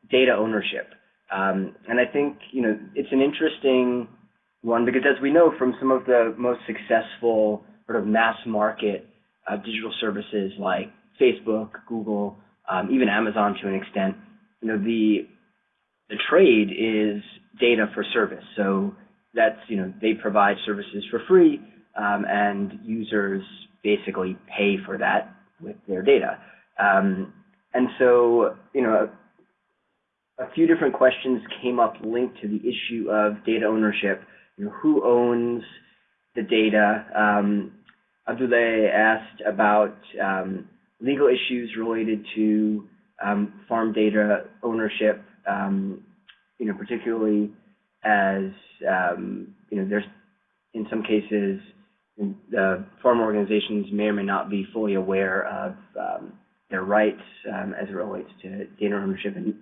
Speaker 2: data ownership, um, and I think you know it's an interesting one because as we know from some of the most successful sort of mass market uh, digital services like Facebook, Google, um, even Amazon to an extent, you know the the trade is data for service. So that's, you know, they provide services for free, um, and users basically pay for that with their data. Um, and so, you know, a, a, few different questions came up linked to the issue of data ownership. You know, who owns the data? Um, Abdoulaye asked about um, legal issues related to um, farm data ownership um, you know, particularly as um, you know, there's in some cases the farm organizations may or may not be fully aware of um, their rights as it relates to data ownership and,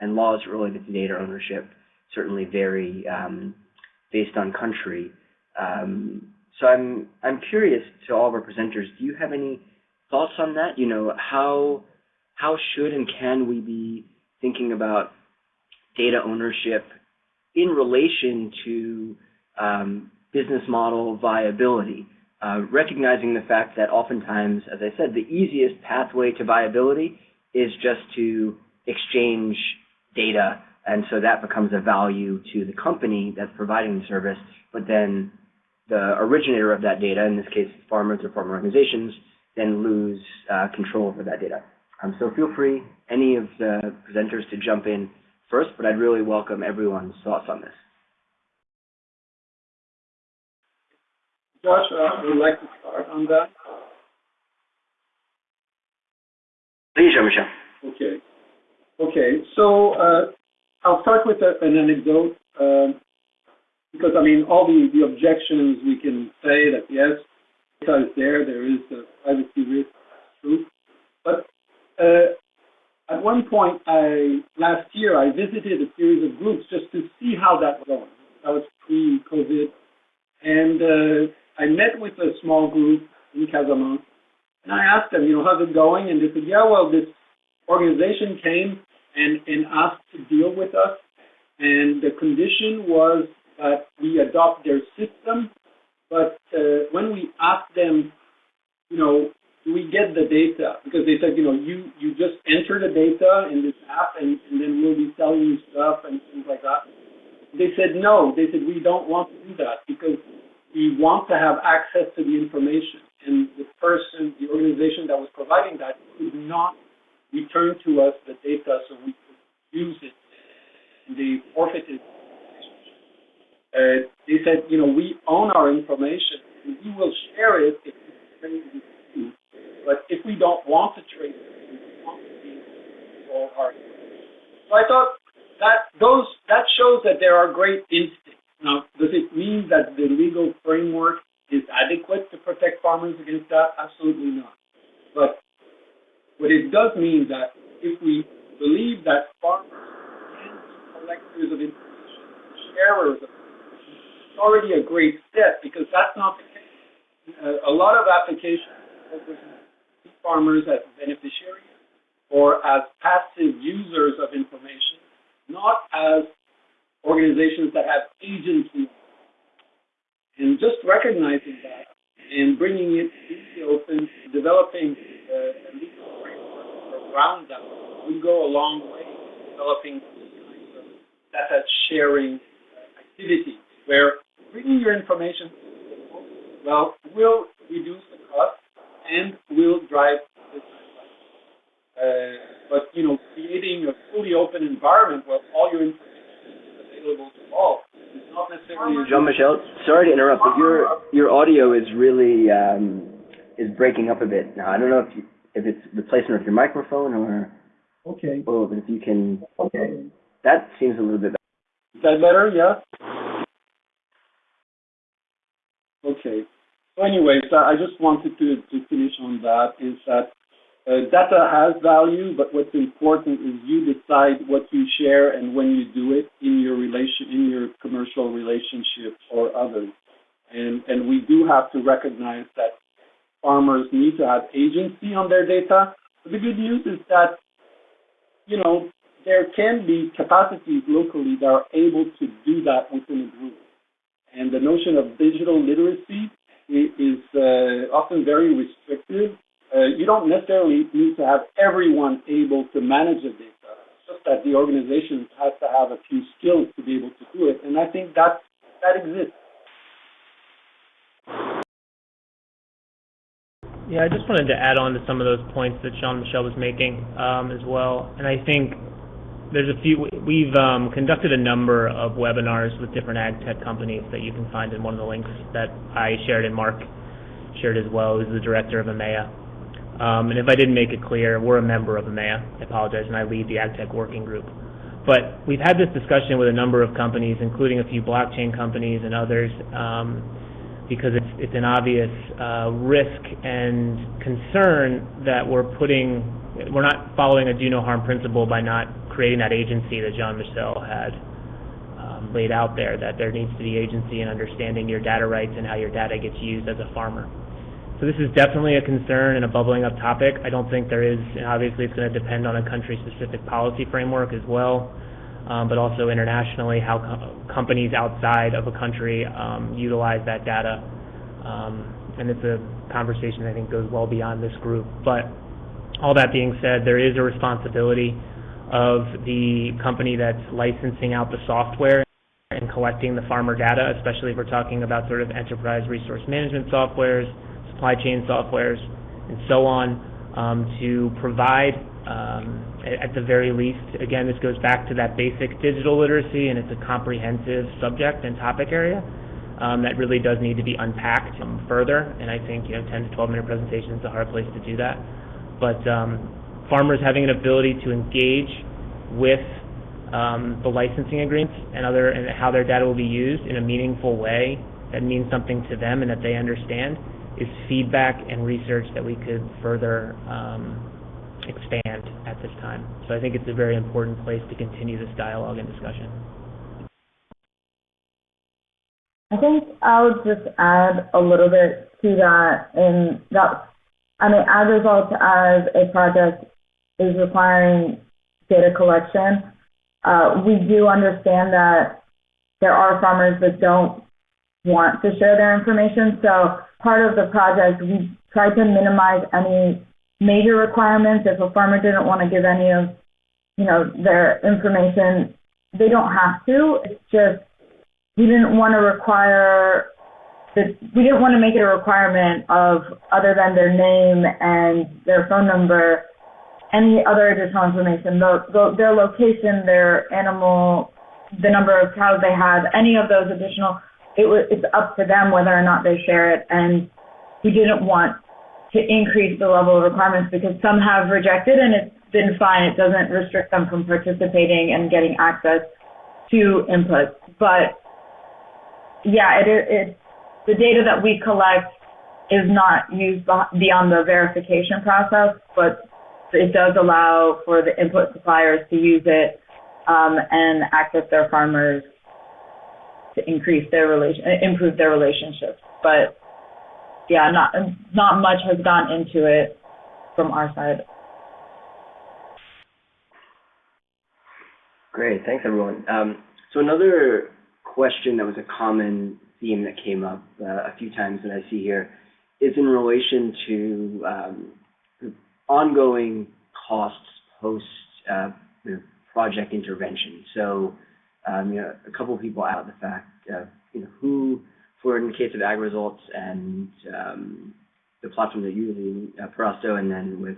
Speaker 2: and laws related to data ownership certainly vary um, based on country. Um, so I'm I'm curious to all of our presenters, do you have any thoughts on that? You know, how how should and can we be thinking about data ownership in relation to um, business model viability, uh, recognizing the fact that oftentimes, as I said, the easiest pathway to viability is just to exchange data, and so that becomes a value to the company that's providing the service, but then the originator of that data, in this case farmers or farm organizations, then lose uh, control over that data. Um, so feel free, any of the presenters, to jump in first, but I'd really welcome everyone's thoughts on this.
Speaker 4: Josh, uh, would you like to start on that.
Speaker 2: Please, Jean-Michel.
Speaker 4: Okay. Okay, so uh, I'll start with a, an anecdote uh, because, I mean, all the, the objections we can say that yes, data is there, there is a privacy risk, that's true. But uh, at one point, I last year I visited a series of groups just to see how that was going. That was pre-COVID, and uh, I met with a small group in Casamance, and I asked them, you know, how's it going? And they said, yeah, well, this organization came and and asked to deal with us, and the condition was that we adopt their system, but uh, when we asked them, you know, do we get the data? Because they said, you know, you, you just enter the data in this app and, and then we'll be selling you stuff and things like that. They said, no. They said, we don't want to do that because we want to have access to the information. And the person, the organization that was providing that could not return to us the data so we could use it. They forfeited uh, they said, you know, we own our information and we will share it if we trade with you but if we don't want to trade we want to be control our So I thought that those that shows that there are great instincts Now, does it mean that the legal framework is adequate to protect farmers against that? Absolutely not. But what it does mean that if we believe that farmers can collectors of information, sharers of information, it's already a great step because that's not the case. A lot of applications see farmers as beneficiaries or as passive users of information, not as organizations that have agency. And just recognizing that and bringing it to the open, developing uh, a legal framework around that will go a long way in developing data sharing activities where bringing your information well will reduce the cost and will drive business. Uh, but you know, creating a fully open environment where all your information is available to all is.
Speaker 2: Jean-Michel, sorry to interrupt, but your your audio is really um, is breaking up a bit now. I don't know if you, if it's replacement of your microphone or
Speaker 4: Okay.
Speaker 2: oh, but if you can, okay, that seems a little bit. better.
Speaker 4: Is that better? Yeah. Okay. So anyways, I I just wanted to, to finish on that is that uh, data has value, but what's important is you decide what you share and when you do it in your relation, in your commercial relationships or others. And, and we do have to recognize that farmers need to have agency on their data. But the good news is that, you know, there can be capacities locally that are able to do that within a group. And the notion of digital literacy is uh, often very restrictive. Uh, you don't necessarily need to have everyone able to manage the data. It's just that the organization has to have a few skills to be able to do it. And I think that that exists.
Speaker 6: Yeah, I just wanted to add on to some of those points that Jean-Michel was making um, as well. And I think there's a few, we've um, conducted a number of webinars with different ag tech companies that you can find in one of the links that I shared and Mark shared as well, who's the director of AMEA. Um, and if I didn't make it clear, we're a member of AMEA. I apologize, and I lead the AgTech working group. But we've had this discussion with a number of companies, including a few blockchain companies and others, um, because it's, it's an obvious uh, risk and concern that we're putting, we're not following a do no harm principle by not creating that agency that Jean Michel had um, laid out there, that there needs to be agency in understanding your data rights and how your data gets used as a farmer. So this is definitely a concern and a bubbling up topic. I don't think there is, and obviously it's going to depend on a country-specific policy framework as well, um, but also internationally how co- companies outside of a country um, utilize that data. Um, and it's a conversation I think goes well beyond this group. But all that being said, there is a responsibility of the company that's licensing out the software and collecting the farmer data, especially if we're talking about sort of enterprise resource management softwares, supply chain softwares, and so on, um, to provide, um, at, the very least, again, this goes back to that basic digital literacy, and it's a comprehensive subject and topic area um, that really does need to be unpacked um, further. And I think you know, 10 to 12 minute presentation is a hard place to do that. But um, farmers having an ability to engage with um, the licensing agreements and other and how their data will be used in a meaningful way that means something to them and that they understand is feedback and research that we could further um, expand at this time. So I think it's a very important place to continue this dialogue and discussion.
Speaker 3: I think I'll just add a little bit to that and that I mean as a result as a project is requiring data collection, uh, we do understand that there are farmers that don't want to share their information. So part of the project, we tried to minimize any major requirements. If a farmer didn't want to give any of, you know, their information, they don't have to. It's just we didn't want to require that we didn't want to make it a requirement of other than their name and their phone number, any other additional information, the, the, their location, their animal, the number of cows they have, any of those additional. It was it's up to them whether or not they share it, and we didn't want to increase the level of requirements because some have rejected and it's been fine. It doesn't restrict them from participating and getting access to input, but yeah, it, the data that we collect is not used beyond the verification process, but it does allow for the input suppliers to use it um, and access their farmers to increase their relation, improve their relationships. But yeah, not not much has gone into it from our side.
Speaker 2: Great, thanks everyone. Um, so another question that was a common theme that came up uh, a few times that I see here is in relation to um, ongoing costs post uh, project intervention. So, um, you know, a couple of people out the fact, uh, you know, who, for in the case of AgResults and um, the platform that you're using, uh, Perasto, and then with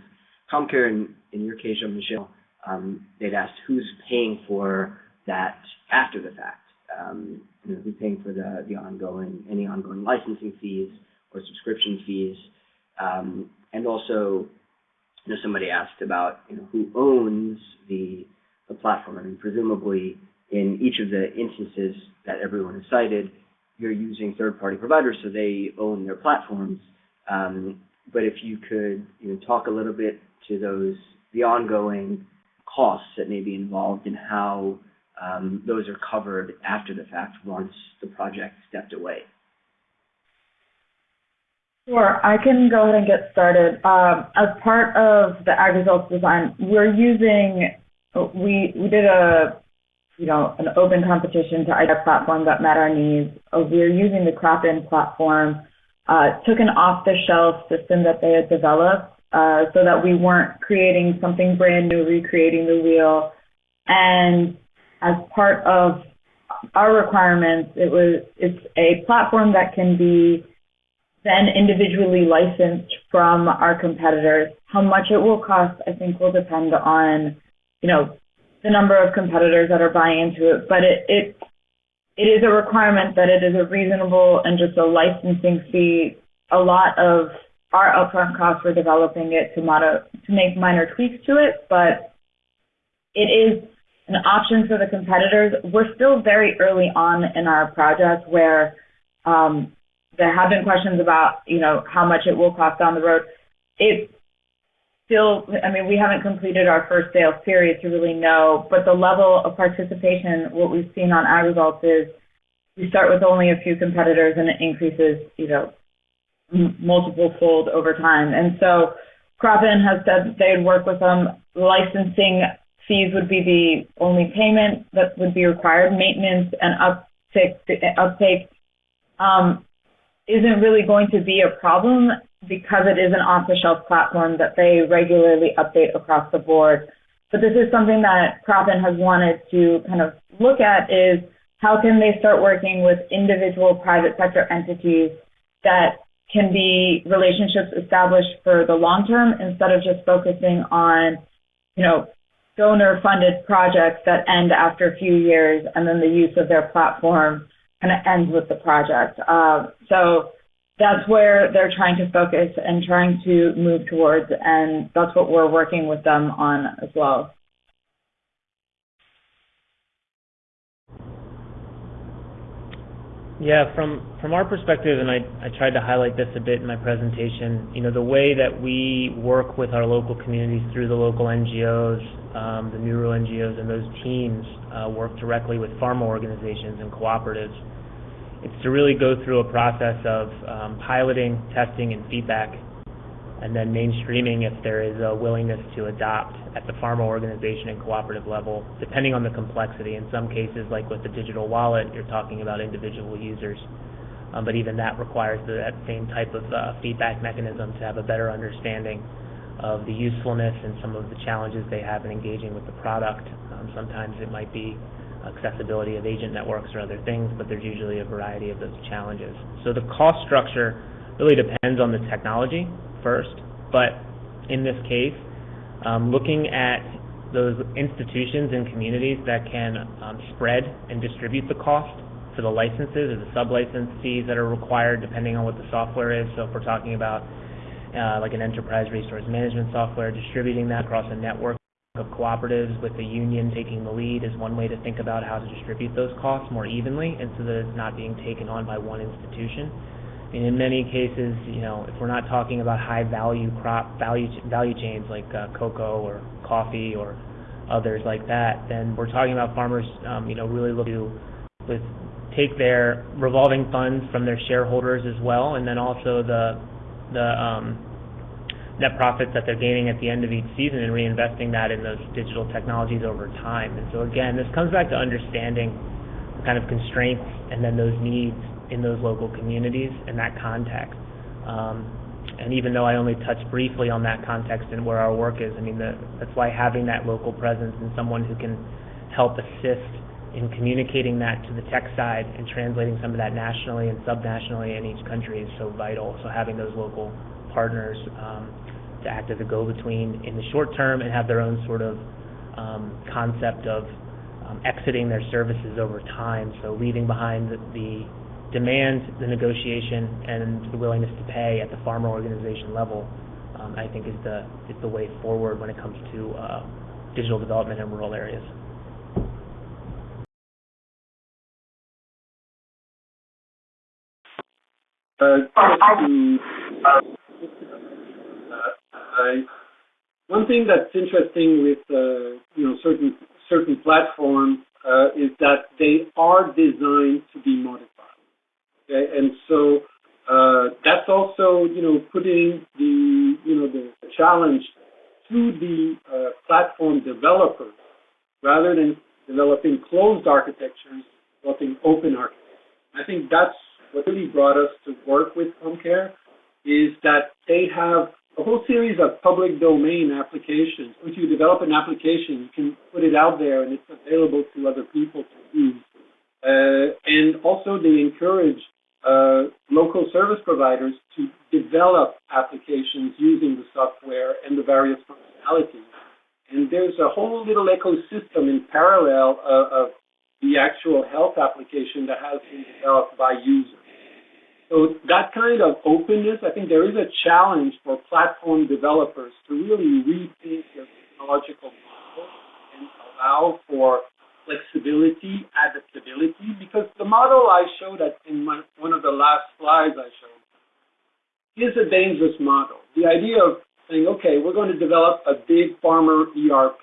Speaker 2: CommCare, in, in your case, Michel, um, they'd asked who's paying for that after the fact. Um, you know, who's paying for the, the ongoing, any ongoing licensing fees or subscription fees, um, and also you know, somebody asked about you know who owns the the platform. I mean, presumably in each of the instances that everyone has cited, you're using third-party providers, so they own their platforms. Um, but if you could you know, talk a little bit to those the ongoing costs that may be involved and how um, those are covered after the fact once the project stepped away.
Speaker 3: Sure, I can go ahead and get started. Um, as part of the AgResults design, we're using, we, we did a, you know, an open competition to identify a platform that met our needs. We're using the CropIn platform, uh, took an off-the-shelf system that they had developed uh, so that we weren't creating something brand new, recreating the wheel. And as part of our requirements, it was, it's a platform that can be then individually licensed from our competitors. How much it will cost, I think, will depend on, you know, the number of competitors that are buying into it. But it it it is a requirement that it is a reasonable and just a licensing fee. A lot of our upfront costs for developing it to modo, to make minor tweaks to it, but it is an option for the competitors. We're still very early on in our project where um, there have been questions about, you know, how much it will cost down the road. It still, I mean, we haven't completed our first sales period to really know, but the level of participation, what we've seen on our results is we start with only a few competitors and it increases, you know, multiple fold over time. And so CropIn has said they'd work with them. Licensing fees would be the only payment that would be required. Maintenance and uptake, uptake um, isn't really going to be a problem because it is an off-the-shelf platform that they regularly update across the board. But this is something that CropIn has wanted to kind of look at is how can they start working with individual private sector entities that can be relationships established for the long term instead of just focusing on, you know, donor funded projects that end after a few years and then the use of their platform kind of ends with the project. Uh, so that's where they're trying to focus and trying to move towards, and that's what we're working with them on as well.
Speaker 6: Yeah, from from our perspective, and I, I tried to highlight this a bit in my presentation, you know, the way that we work with our local communities through the local NGOs, um, the NURU NGOs, and those teams uh, work directly with farmer organizations and cooperatives it's to really go through a process of um, piloting, testing, and feedback, and then mainstreaming if there is a willingness to adopt at the farmer organization and cooperative level, depending on the complexity. In some cases, like with the digital wallet, you're talking about individual users. Um, but even that requires the, that same type of uh, feedback mechanism to have a better understanding of the usefulness and some of the challenges they have in engaging with the product. Um, sometimes it might be accessibility of agent networks or other things, but there's usually a variety of those challenges. So the cost structure really depends on the technology first, but in this case, um, looking at those institutions and communities that can um, spread and distribute the cost for the licenses or the sub-license fees that are required depending on what the software is. So if we're talking about uh, like an enterprise resource management software, distributing that across a network of cooperatives with the union taking the lead is one way to think about how to distribute those costs more evenly and so that it's not being taken on by one institution. And in many cases, you know, if we're not talking about high value crop value value chains like uh, cocoa or coffee or others like that, then we're talking about farmers, um, you know, really look to with take their revolving funds from their shareholders as well, and then also the the um, net profits that they're gaining at the end of each season and reinvesting that in those digital technologies over time. And so again, this comes back to understanding the kind of constraints and then those needs in those local communities in that context. Um, and even though I only touched briefly on that context and where our work is, I mean, the, that's why having that local presence and someone who can help assist in communicating that to the tech side and translating some of that nationally and subnationally in each country is so vital. So having those local partners um, to act as a go-between in the short term and have their own sort of um, concept of um, exiting their services over time. So leaving behind the, the demand, the negotiation, and the willingness to pay at the farmer organization level, um, I think is the is the way forward when it comes to uh, digital development in rural areas.
Speaker 4: Uh, one thing that's interesting with uh, you know certain certain platforms uh, is that they are designed to be modified. Okay? And so uh, that's also, you know, putting the, you know, the challenge to the uh, platform developers rather than developing closed architectures, developing open architectures. I think that's what really brought us to work with CommCare is that they have a whole series of public domain applications. If you develop an application, you can put it out there and it's available to other people to use. Uh, and also they encourage uh, local service providers to develop applications using the software and the various functionalities. And there's a whole little ecosystem in parallel uh, of the actual health application that has been developed by users. So that kind of openness, I think there is a challenge for platform developers to really rethink their technological model and allow for flexibility, adaptability, because the model I showed at, in my, one of the last slides I showed is a dangerous model. The idea of saying, okay, we're going to develop a big farmer ERP.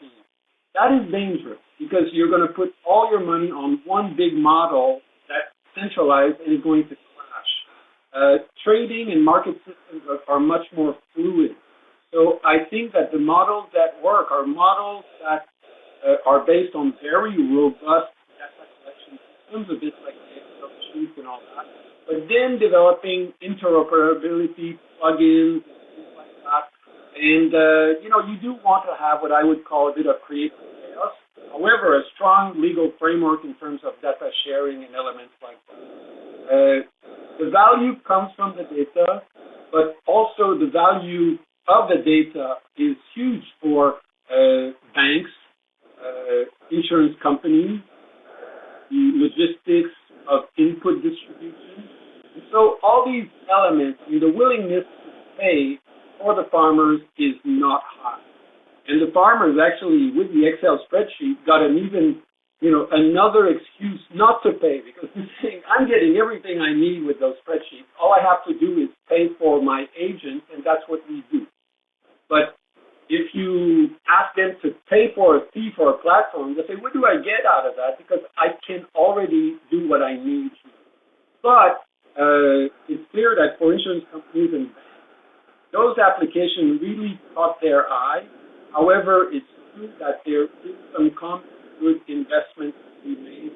Speaker 4: That is dangerous because you're going to put all your money on one big model that's centralized and is going to. Uh, trading and market systems are, are much more fluid. So I think that the models that work are models that uh, are based on very robust data collection systems, a bit like sheets and all that. But then developing interoperability plugins and things like that. And uh, you know, you do want to have what I would call a bit of creative chaos. However, a strong legal framework in terms of data sharing and elements like that. The value comes from the data, but also the value of the data is huge for uh, banks uh, insurance companies, the logistics of input distribution. And so all these elements, mean, the willingness to pay for the farmers is not high. And the farmers actually, with the Excel spreadsheet, got an even, you know, another excuse not to pay because they're saying, I'm getting everything I need with those spreadsheets. All I have to do is pay for my agent, and that's what we do. But if you ask them to pay for a fee for a platform, they say, what do I get out of that? Because I can already do what I need. But uh, it's clear that for insurance companies and those applications really caught their eye. However, it's true that there is some common good investment we made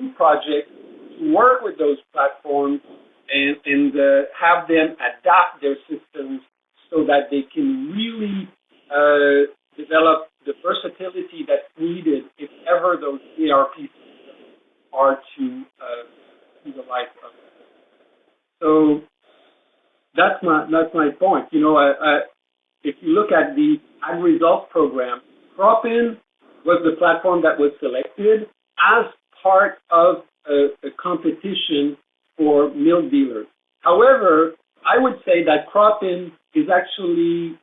Speaker 4: in projects to work with those platforms and, and uh, have them adapt their systems so that they can really uh, develop the versatility that's needed if ever those ERP systems are to uh, see the light of it. So that's my that's my point. You know, I, I, if you look at the AgResults program, Cropin was the platform that was selected as part of a, a competition for milk dealers. However, I would say that Cropin is actually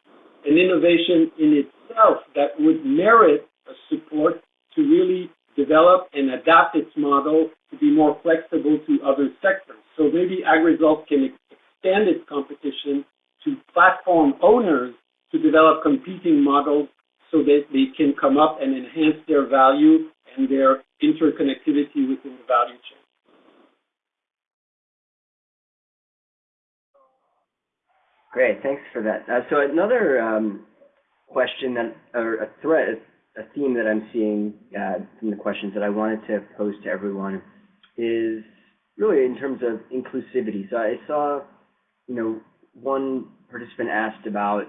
Speaker 4: an innovation in itself that would merit a support to really develop and adapt its model to be more flexible to other sectors. So maybe AgResults can extend its competition to platform owners to develop competing models so that they can come up and enhance their value and their interconnectivity within the value chain.
Speaker 2: Great, thanks for that. Uh, so another um, question that, or a thread, a theme that I'm seeing uh, from the questions that I wanted to pose to everyone is really in terms of inclusivity. So I saw, you know, one participant asked about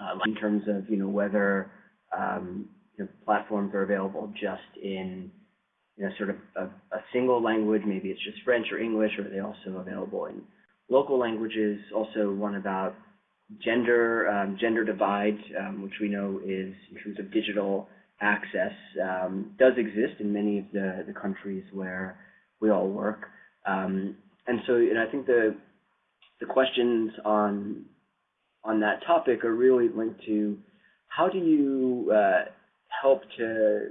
Speaker 2: uh, in terms of, you know, whether um, you know, platforms are available just in, you know, sort of a, a single language, maybe it's just French or English, or are they also available in local languages, also one about gender, um, gender divide, um, which we know is in terms of digital access, um, does exist in many of the, the countries where we all work. Um, and so, and I think the the questions on on that topic are really linked to how do you uh, help to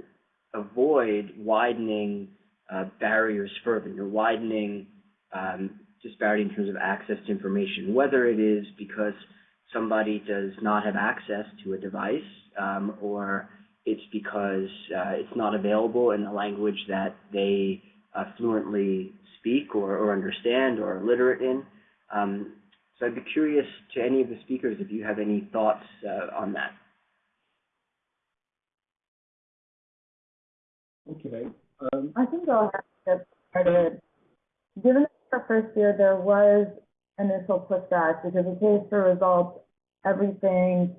Speaker 2: avoid widening uh, barriers further, you're widening um, disparity in terms of access to information, whether it is because somebody does not have access to a device um, or it's because uh, it's not available in a language that they uh, fluently speak or, or, understand or are literate in. Um, so I'd be curious to any of the speakers if you have any thoughts uh, on that.
Speaker 4: Okay.
Speaker 3: Um, I think I'll have to get started. Given our first year, there was initial pushback because it pays for results, everything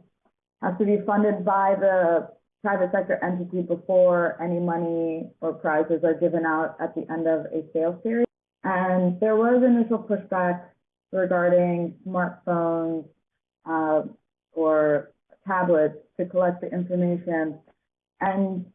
Speaker 3: has to be funded by the private sector entity before any money or prizes are given out at the end of a sales period. And there was initial pushback regarding smartphones uh, or tablets to collect the information. And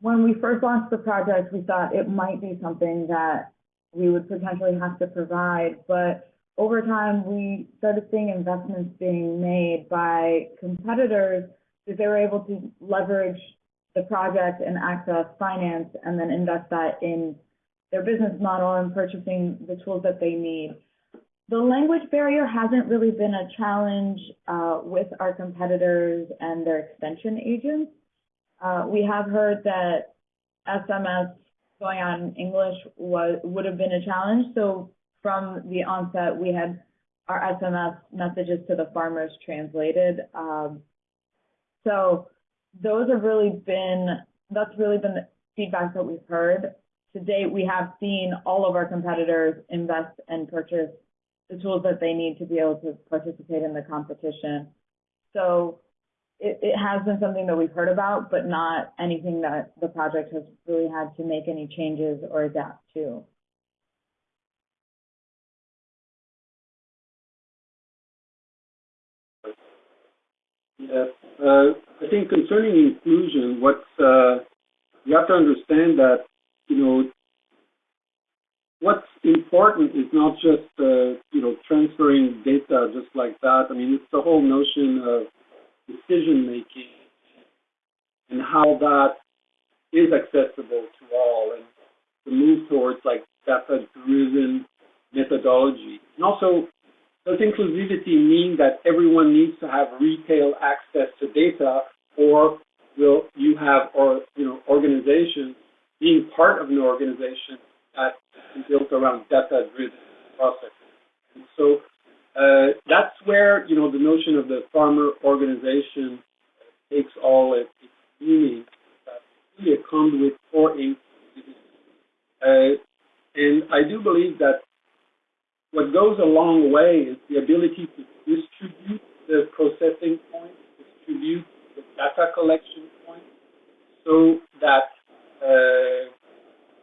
Speaker 3: when we first launched the project, we thought it might be something that we would potentially have to provide. But over time, we started seeing investments being made by competitors because they were able to leverage the project and access finance and then invest that in their business model and purchasing the tools that they need. The language barrier hasn't really been a challenge uh, with our competitors and their extension agents. Uh, we have heard that SMS going on in English was would have been a challenge. So from the onset, we had our SMS messages to the farmers translated. Um, so those have really been that's really been the feedback that we've heard. To date, we have seen all of our competitors invest and purchase the tools that they need to be able to participate in the competition. So it, it has been something that we've heard about, but not anything that the project has really had to make any changes or adapt to.
Speaker 4: Yes, uh, I think concerning inclusion, what's uh, you have to understand that you know what's important is not just uh, you know transferring data just like that. I mean, it's the whole notion of decision making and how that is accessible to all and the move towards like data driven methodology. And also does inclusivity mean that everyone needs to have retail access to data or will you have or you know organizations being part of an organization that is built around data driven processes. And so uh, that's where you know the notion of the farmer organization takes all its, its meaning. Really a conduit for. Uh, and I do believe that what goes a long way is the ability to distribute the processing points, distribute the data collection points, so that uh,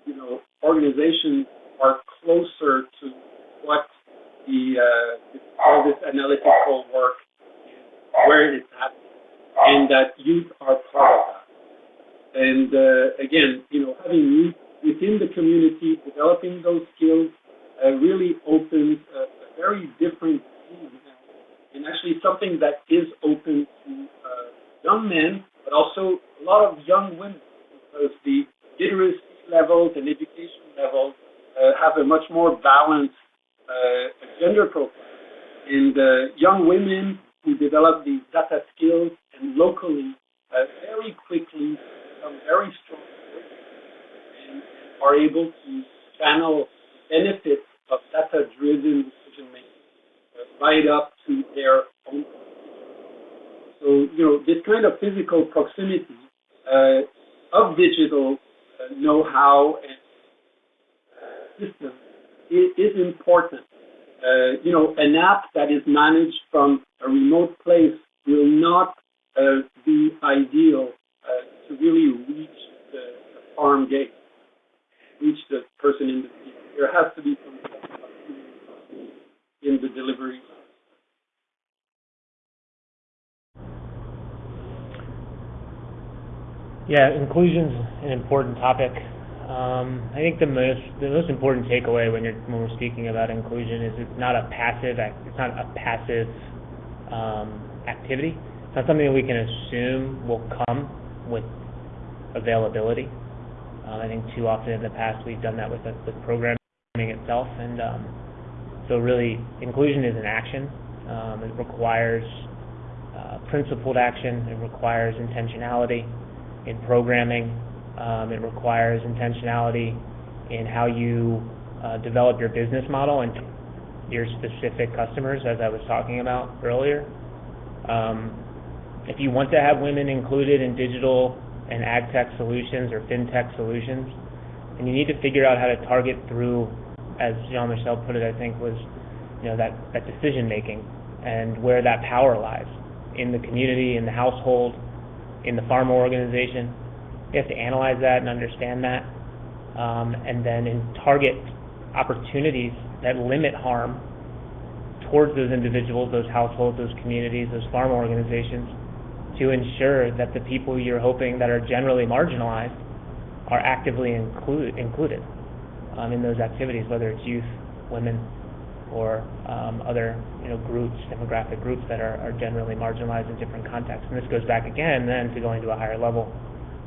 Speaker 4: you know organizations are closer to what the uh, all this analytical work where it's happening, and that youth are part of that. And uh, again, you know, having youth within the community, developing those skills, uh, really opens a, a, very different team, and actually something that is open to uh, young men, but also a lot of young women, because the literacy levels and education levels uh, have a much more balanced uh, gender profile. And uh, young women who develop these data skills and locally uh, very quickly become very strong and are able to channel benefits of data-driven decision making uh, right up to their own. So, you know, this kind of physical proximity uh, of digital uh, know-how and system is, is important. Uh, you know, an app that is managed from a remote place will not uh, be ideal uh, to really reach the, farm gate, reach the person in the field. There has to be some in the delivery.
Speaker 6: Yeah, inclusion's an important topic. Um, I think the most the most important takeaway when you're when we're speaking about inclusion is it's not a passive it's not a passive um, activity. It's not something that we can assume will come with availability. Um, I think too often in the past we've done that with with programming itself, and um, so really inclusion is an action. Um, it requires uh, principled action. It requires intentionality in programming. Um, it requires intentionality in how you uh, develop your business model and your specific customers, as I was talking about earlier. Um, if you want to have women included in digital and ag tech solutions or fintech solutions, and you need to figure out how to target through, as Jean Michel put it, I think was, you know, that, that decision making and where that power lies in the community, in the household, in the farmer organization. You have to analyze that and understand that, um, and then target opportunities that limit harm towards those individuals, those households, those communities, those farm organizations, to ensure that the people you're hoping that are generally marginalized are actively include, included um, in those activities, whether it's youth, women, or um, other you know groups, demographic groups that are, are generally marginalized in different contexts. And this goes back again then to going to a higher level,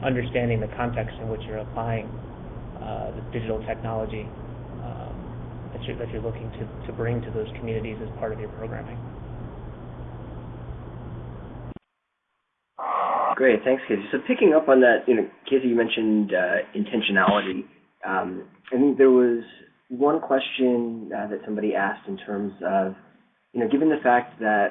Speaker 6: understanding the context in which you're applying uh, the digital technology um, that, you're, that you're looking to, to bring to those communities as part of your programming.
Speaker 2: Great, thanks, Casey. So picking up on that, you know, Casey, you mentioned uh, intentionality. Um, I think there was one question uh, that somebody asked in terms of, you know, given the fact that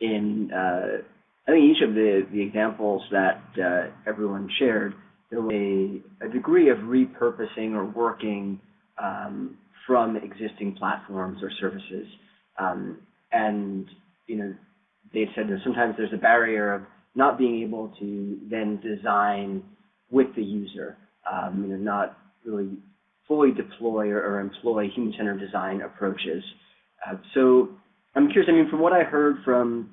Speaker 2: in, uh, I think each of the, the examples that uh, everyone shared, there was a, a, degree of repurposing or working um, from existing platforms or services. Um, and, you know, they said that sometimes there's a barrier of not being able to then design with the user, um, you know, not really fully deploy or, or employ human-centered design approaches. Uh, so I'm curious, I mean, from what I heard from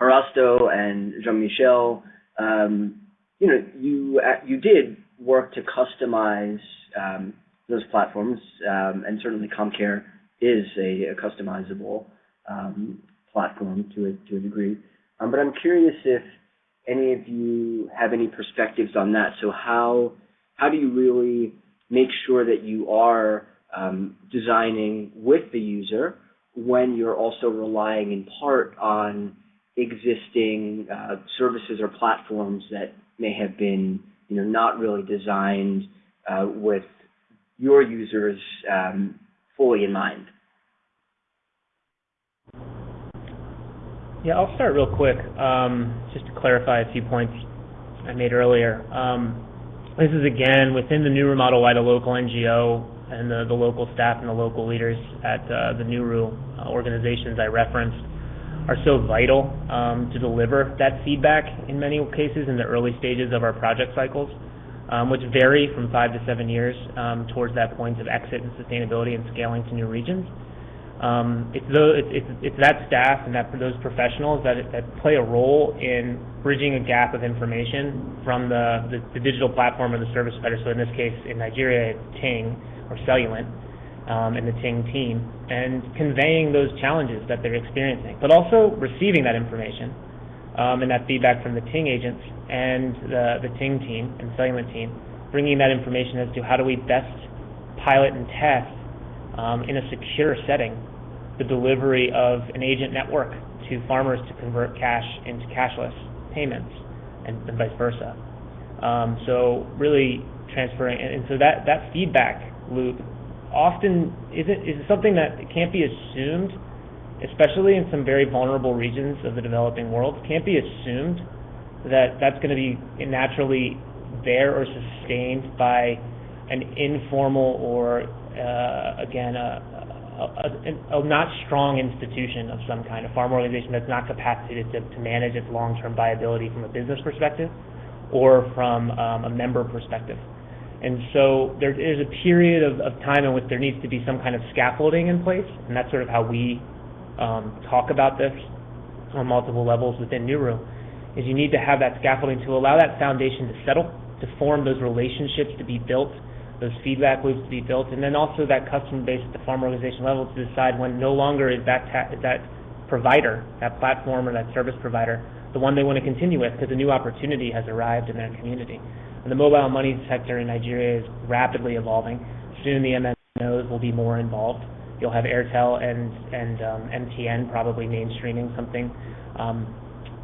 Speaker 2: Parasto and Jean-Michel, um, you know, you, uh, you did work to customize um, those platforms, um, and certainly CommCare is a, a customizable um, platform to a, to a degree. Um, but I'm curious if any of you have any perspectives on that. So how how do you really make sure that you are um, designing with the user when you're also relying in part on existing uh, services or platforms that may have been you know not really designed uh, with your users um, fully in mind.
Speaker 6: Yeah, I'll start real quick, um, just to clarify a few points I made earlier. Um, this is again within the Nuru model why the local NGO and the, the local staff and the local leaders at uh, the Nuru uh, organizations I referenced are so vital um, to deliver that feedback in many cases in the early stages of our project cycles, um, which vary from five to seven years um, towards that point of exit and sustainability and scaling to new regions. Um, it's, it's, it's, that staff and that those professionals that, that play a role in bridging a gap of information from the, the, the, digital platform or the service provider. So in this case, in Nigeria, it's Tingg or Cellulant um, and the Tingg team, and conveying those challenges that they're experiencing, but also receiving that information um, and that feedback from the Tingg agents and the, the Tingg team and Cellulant team, bringing that information as to how do we best pilot and test um, in a secure setting the delivery of an agent network to farmers to convert cash into cashless payments and, and vice versa. Um, so really transferring, and, and, so that, that feedback loop often isn't is something that can't be assumed, especially in some very vulnerable regions of the developing world. Can't be assumed that that's going to be naturally there or sustained by an informal or uh, again a, a, a, not strong institution of some kind, a farm organization that's not capacitated to, to manage its long-term viability from a business perspective or from um, a member perspective. And so there, there's a period of, of, time in which there needs to be some kind of scaffolding in place, and that's sort of how we um, talk about this on multiple levels within Nuru, is you need to have that scaffolding to allow that foundation to settle, to form those relationships to be built, those feedback loops to be built, and then also that customer base at the farm organization level to decide when no longer is that, is that provider, that platform or that service provider, the one they want to continue with because a new opportunity has arrived in their community. The mobile money sector in Nigeria is rapidly evolving. Soon the MNOs will be more involved. You'll have Airtel and, and um, MTN probably mainstreaming something um,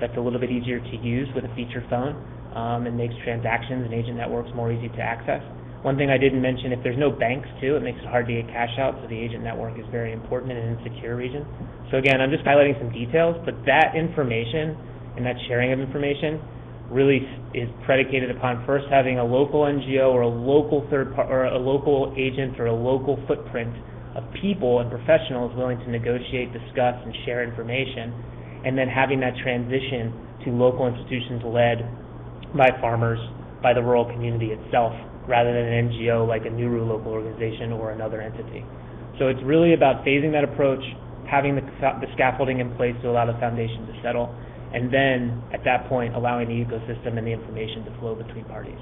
Speaker 6: that's a little bit easier to use with a feature phone um, and makes transactions and agent networks more easy to access. One thing I didn't mention, if there's no banks too, it makes it hard to get cash out, so the agent network is very important in an insecure region. So again, I'm just highlighting some details, but that information and that sharing of information really is predicated upon first having a local NGO or a local third par- or a local agent or a local footprint of people and professionals willing to negotiate, discuss, and share information, and then having that transition to local institutions led by farmers, by the rural community itself, rather than an NGO like a Nuru local organization or another entity. So it's really about phasing that approach, having the, the scaffolding in place to allow the foundation to settle, and then at that point allowing the ecosystem and the information to flow between parties.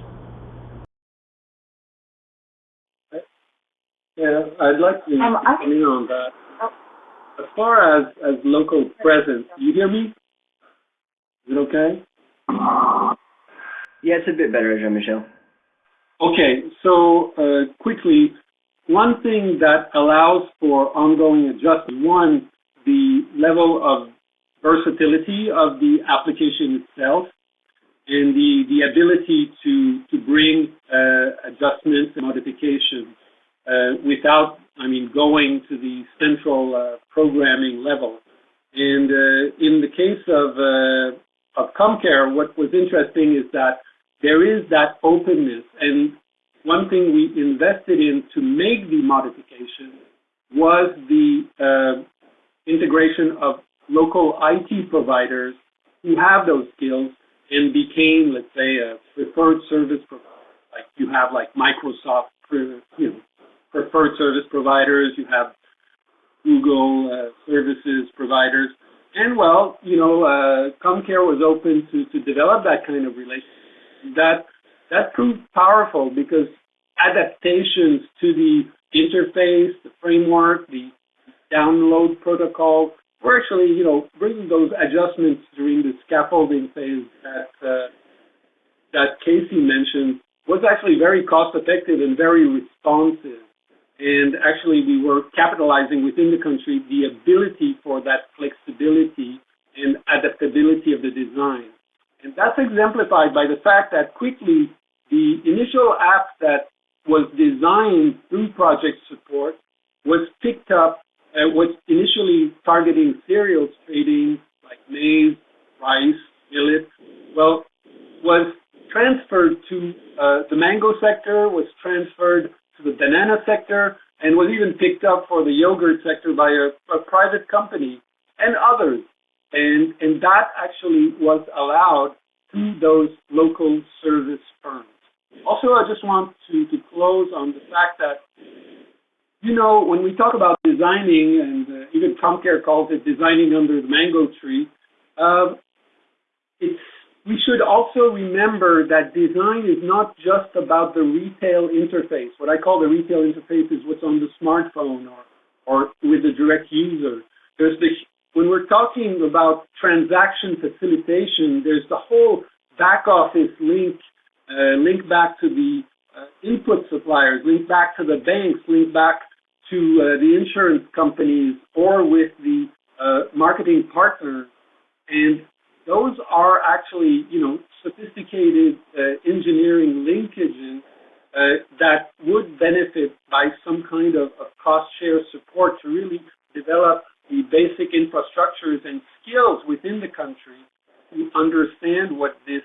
Speaker 4: Yeah, I'd like to um, come in on that. As far as, as local presence, you hear me? Is it okay?
Speaker 2: Yeah, it's a bit better, Jean-Michel.
Speaker 4: Okay, so uh, quickly, one thing that allows for ongoing adjustment, one, the level of versatility of the application itself and the, the ability to, to bring uh, adjustments and modifications uh, without, I mean, going to the central uh, programming level. And uh, in the case of, uh, of CommCare, what was interesting is that there is that openness. And one thing we invested in to make the modification was the uh, integration of local IT providers who have those skills and became, let's say, a preferred service provider. Like you have like Microsoft, you know, preferred service providers. You have Google uh, services providers, and well, you know, uh, CommCare was open to to develop that kind of relationship. That that proved powerful because adaptations to the interface, the framework, the download protocol we're actually, you know, bringing those adjustments during the scaffolding phase that uh, that Casey mentioned was actually very cost effective and very responsive. And actually, we were capitalizing within the country the ability for that flexibility and adaptability of the design. And that's exemplified by the fact that quickly the initial app that was designed through project support was picked up uh, was initially targeting cereals trading like maize, rice, millet, well, was transferred to uh, the mango sector, was transferred to the banana sector, and was even picked up for the yogurt sector by a, a private company and others. And, and that actually was allowed to those local service firms. Also, I just want to, to close on the fact that you know, when we talk about designing, and uh, even CommCare calls it designing under the mango tree, uh, it's we should also remember that design is not just about the retail interface. What I call the retail interface is what's on the smartphone or, or with the direct user. There's the when we're talking about transaction facilitation, there's the whole back office link, uh, link back to the uh, input suppliers, link back to the banks, link back to uh, the insurance companies or with the uh, marketing partners. And those are actually, you know, sophisticated uh, engineering linkages that would benefit by some kind of, of cost share support to really develop the basic infrastructures and skills within the country to understand what this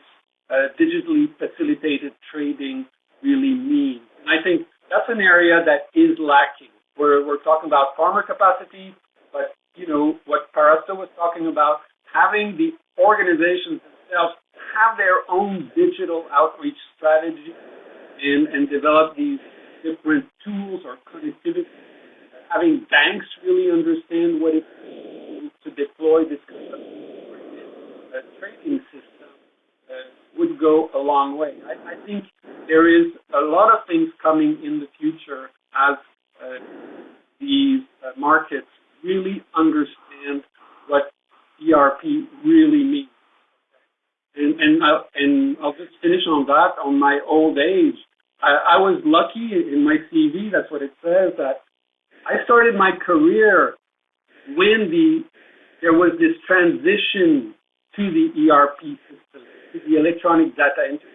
Speaker 4: uh, digitally facilitated trading really means. And I think that's an area that is lacking. We're, we're talking about farmer capacity, but you know what Parasto was talking about, having the organizations themselves have their own digital outreach strategy and, and develop these different tools or connectivity. Having banks really understand what it means to deploy this kind of trading system uh, would go a long way. I, I, think there is a lot of things coming in the future as uh, these uh, markets really understand what ERP really means. And, and, uh, and I'll just finish on that. On my old age, I, I was lucky in my CV, that's what it says, that I started my career when the there was this transition to the ERP system, to the electronic data entry.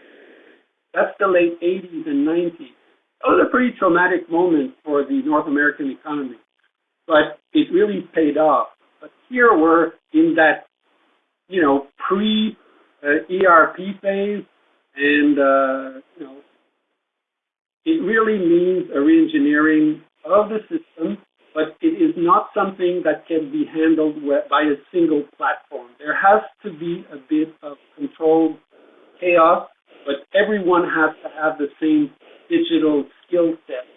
Speaker 4: That's the late 80s and 90s. That was a pretty traumatic moment for the North American economy, but it really paid off. But here we're in that, you know, pre uh, ERP phase, and uh, you know, it really means a reengineering of the system, but it is not something that can be handled by a single platform. There has to be a bit of controlled chaos, but everyone has to have the same digital skill set,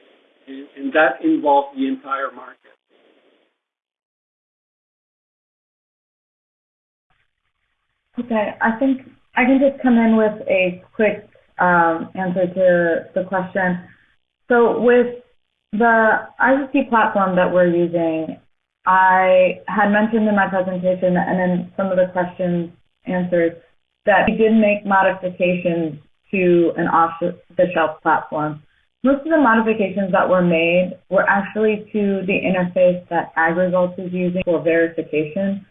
Speaker 4: and, and that involves the entire market.
Speaker 3: Okay, I think I can just come in with a quick um, answer to the question. So with the ICC platform that we're using, I had mentioned in my presentation and in some of the questions answered that we did make modifications to an off-the-shelf platform. Most of the modifications that were made were actually to the interface that AgResults is using for verification.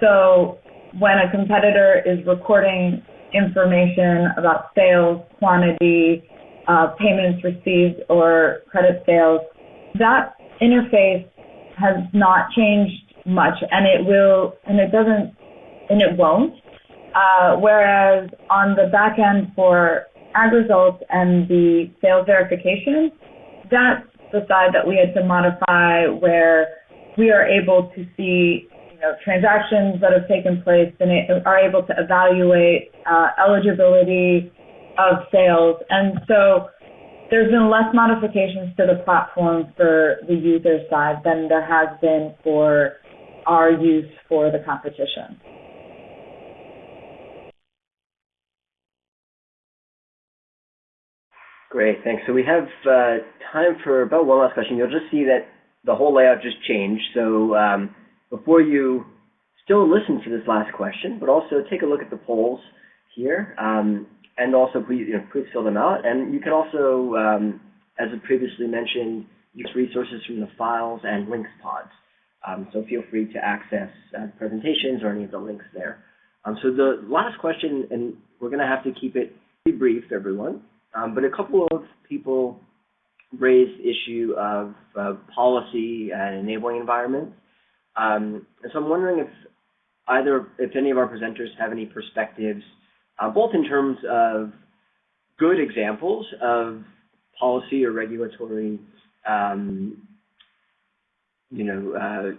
Speaker 3: So when a competitor is recording information about sales, quantity, uh, payments received, or credit sales, that interface has not changed much, and it will, and it doesn't, and it won't. Uh, whereas on the back end for AgResults and the sales verification, that's the side that we had to modify where we are able to see you know, transactions that have taken place and are able to evaluate uh, eligibility of sales. And so there's been less modifications to the platform for the user side than there has been for our use for the competition.
Speaker 2: Great, thanks. So we have uh, time for about one last question. You'll just see that the whole layout just changed. So um, before you still listen to this last question, but also take a look at the polls here, um, and also please, you know, please fill them out. And you can also, um, as I previously mentioned, use resources from the files and links pods. Um, so feel free to access uh, presentations or any of the links there. Um, so the last question, and we're going to have to keep it brief, everyone, um, but a couple of people raised the issue of uh, policy and enabling environments. Um, and so I'm wondering if either, if any of our presenters have any perspectives, uh, both in terms of good examples of policy or regulatory, um, you know, uh,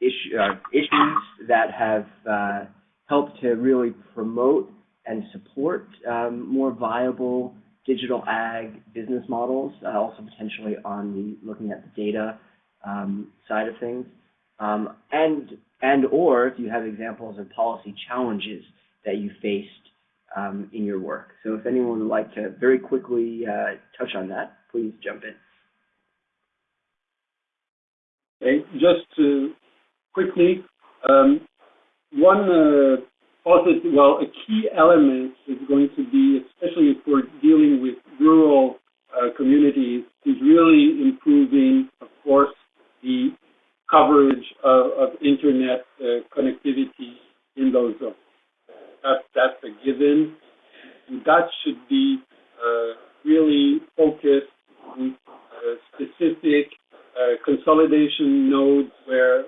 Speaker 2: issue, uh, issues that have uh, helped to really promote and support um, more viable digital ag business models, uh, also potentially on the looking at the data um, side of things, um, and and or if you have examples of policy challenges that you faced um, in your work. So if anyone would like to very quickly uh, touch on that, please jump in.
Speaker 4: Okay, just to quickly. Um, one uh, positive, well, a key element is going to be, especially if we're dealing with rural uh, communities, is really improving, of course, the coverage of, of internet uh, connectivity in those zones. That, that's a given. And that should be uh, really focused on uh, specific uh, consolidation nodes where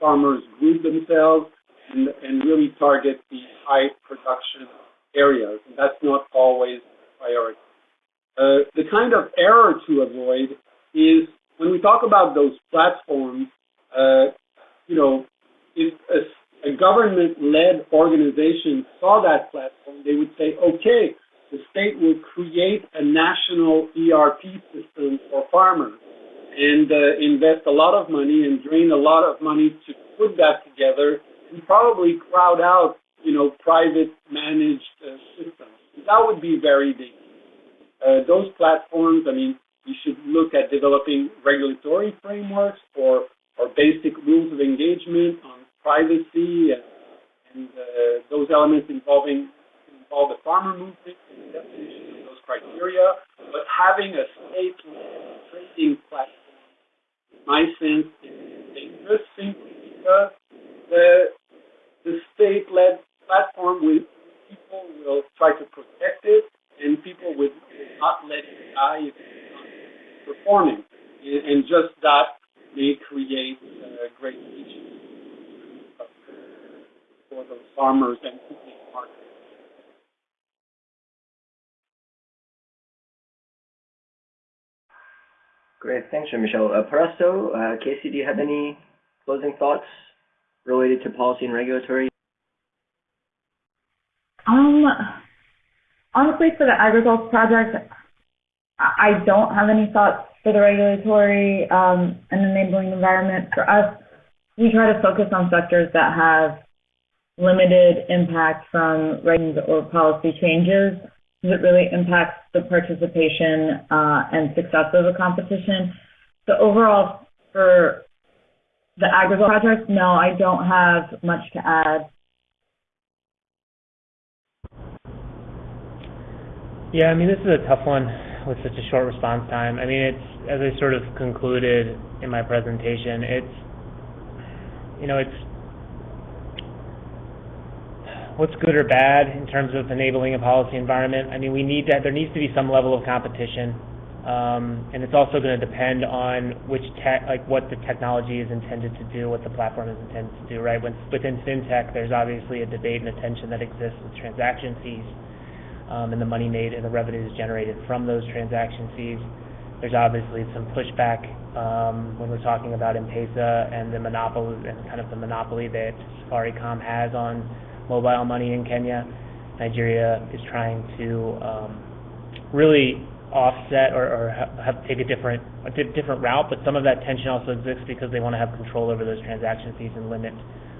Speaker 4: farmers group themselves and, and really target the high production areas. And that's not always a priority. Uh, the kind of error to avoid is when we talk about those platforms, uh, you know, if a, a government-led organization saw that platform, they would say, okay, the state will create a national ERP system for farmers and uh, invest a lot of money and drain a lot of money to put that together and probably crowd out, you know, private managed uh, systems. That would be very dangerous. Uh, those platforms, I mean, you should look at developing regulatory frameworks or, or basic rules of engagement on privacy and, and uh, those elements involving involve the farmer movement and the definition of those criteria. But having a state trading platform, in my sense, is dangerous simply because the the state-led platform will people will try to protect it, and people will not let it die if it's performing. And just that may create uh, great issues for those farmers and people in the market.
Speaker 2: Great, thanks, Jean-Michel. Uh, Parasto, uh, Casey, do you have any closing thoughts related to policy and regulatory?
Speaker 3: Um, honestly, for the AgriGulf project, I don't have any thoughts for the regulatory um, and enabling environment. For us, we try to focus on sectors that have limited impact from ratings or policy changes because it really impacts the participation uh, and success of a competition. So overall, for the AgriGulf project, no, I don't have much to add.
Speaker 6: Yeah, I mean, this is a tough one with such a short response time. I mean, it's, as I sort of concluded in my presentation, it's, you know, it's, what's good or bad in terms of enabling a policy environment. I mean, we need that, there needs to be some level of competition. Um, and it's also going to depend on which tech, like what the technology is intended to do, what the platform is intended to do, right? When, within fintech, there's obviously a debate and a tension that exists with transaction fees um, and the money made and the revenues generated from those transaction fees. There's obviously some pushback um, when we're talking about M-Pesa and the monopoly and kind of the monopoly that Safaricom has on mobile money in Kenya. Nigeria is trying to um, really offset or, or have, take a different a different route, but some of that tension also exists because they want to have control over those transaction fees and limit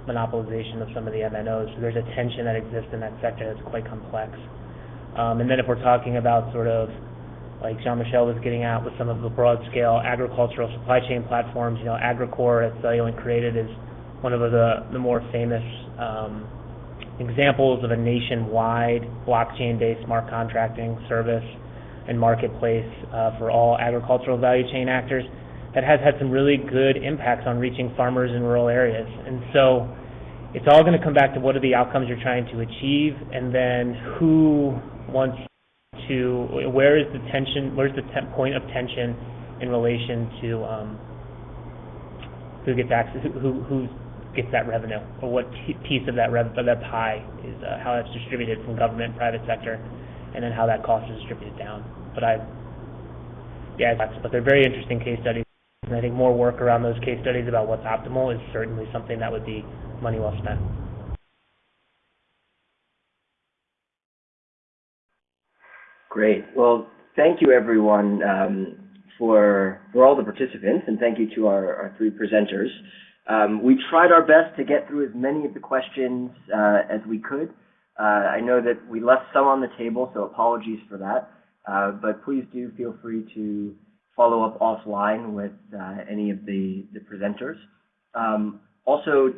Speaker 6: monopolization of some of the MNOs. So there's a tension that exists in that sector that's quite complex. Um, and then if we're talking about sort of like Jean-Michel was getting at with some of the broad-scale agricultural supply chain platforms, you know, Agrikore that Cellulant created is one of the, the more famous um, examples of a nationwide blockchain-based smart contracting service and marketplace uh, for all agricultural value chain actors that has had some really good impacts on reaching farmers in rural areas. And so it's all going to come back to what are the outcomes you're trying to achieve and then who wants to, where is the tension, where's the point of tension in relation to um, who gets access, who, who gets that revenue or what piece of that, rev- of that pie is uh, how that's distributed from government, private sector and then how that cost is distributed down. But I, yeah, but they're very interesting case studies. And I think more work around those case studies about what's optimal is certainly something that would be money well spent.
Speaker 2: Great. Well, thank you everyone um, for for all the participants, and thank you to our, our three presenters. Um, we tried our best to get through as many of the questions uh, as we could. Uh, I know that we left some on the table, so apologies for that. Uh, but please do feel free to follow up offline with uh, any of the, the presenters. Um, also,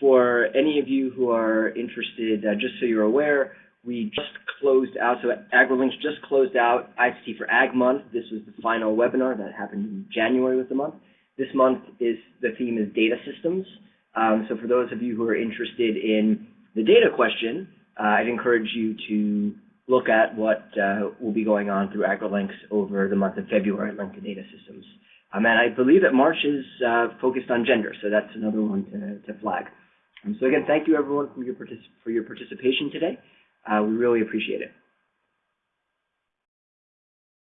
Speaker 2: for any of you who are interested, uh, just so you're aware, we just closed out, so AgriLinks just closed out ICT for Ag Month. This was the final webinar that happened in January with the month. This month is the theme is data systems. Um, so for those of you who are interested in the data question, uh, I'd encourage you to look at what uh, will be going on through AgriLinks over the month of February linked to data systems. Um, and I believe that March is uh, focused on gender, so that's another one to, to flag. Um, so again, thank you everyone for your, partic for your participation today. Uh, we really appreciate it.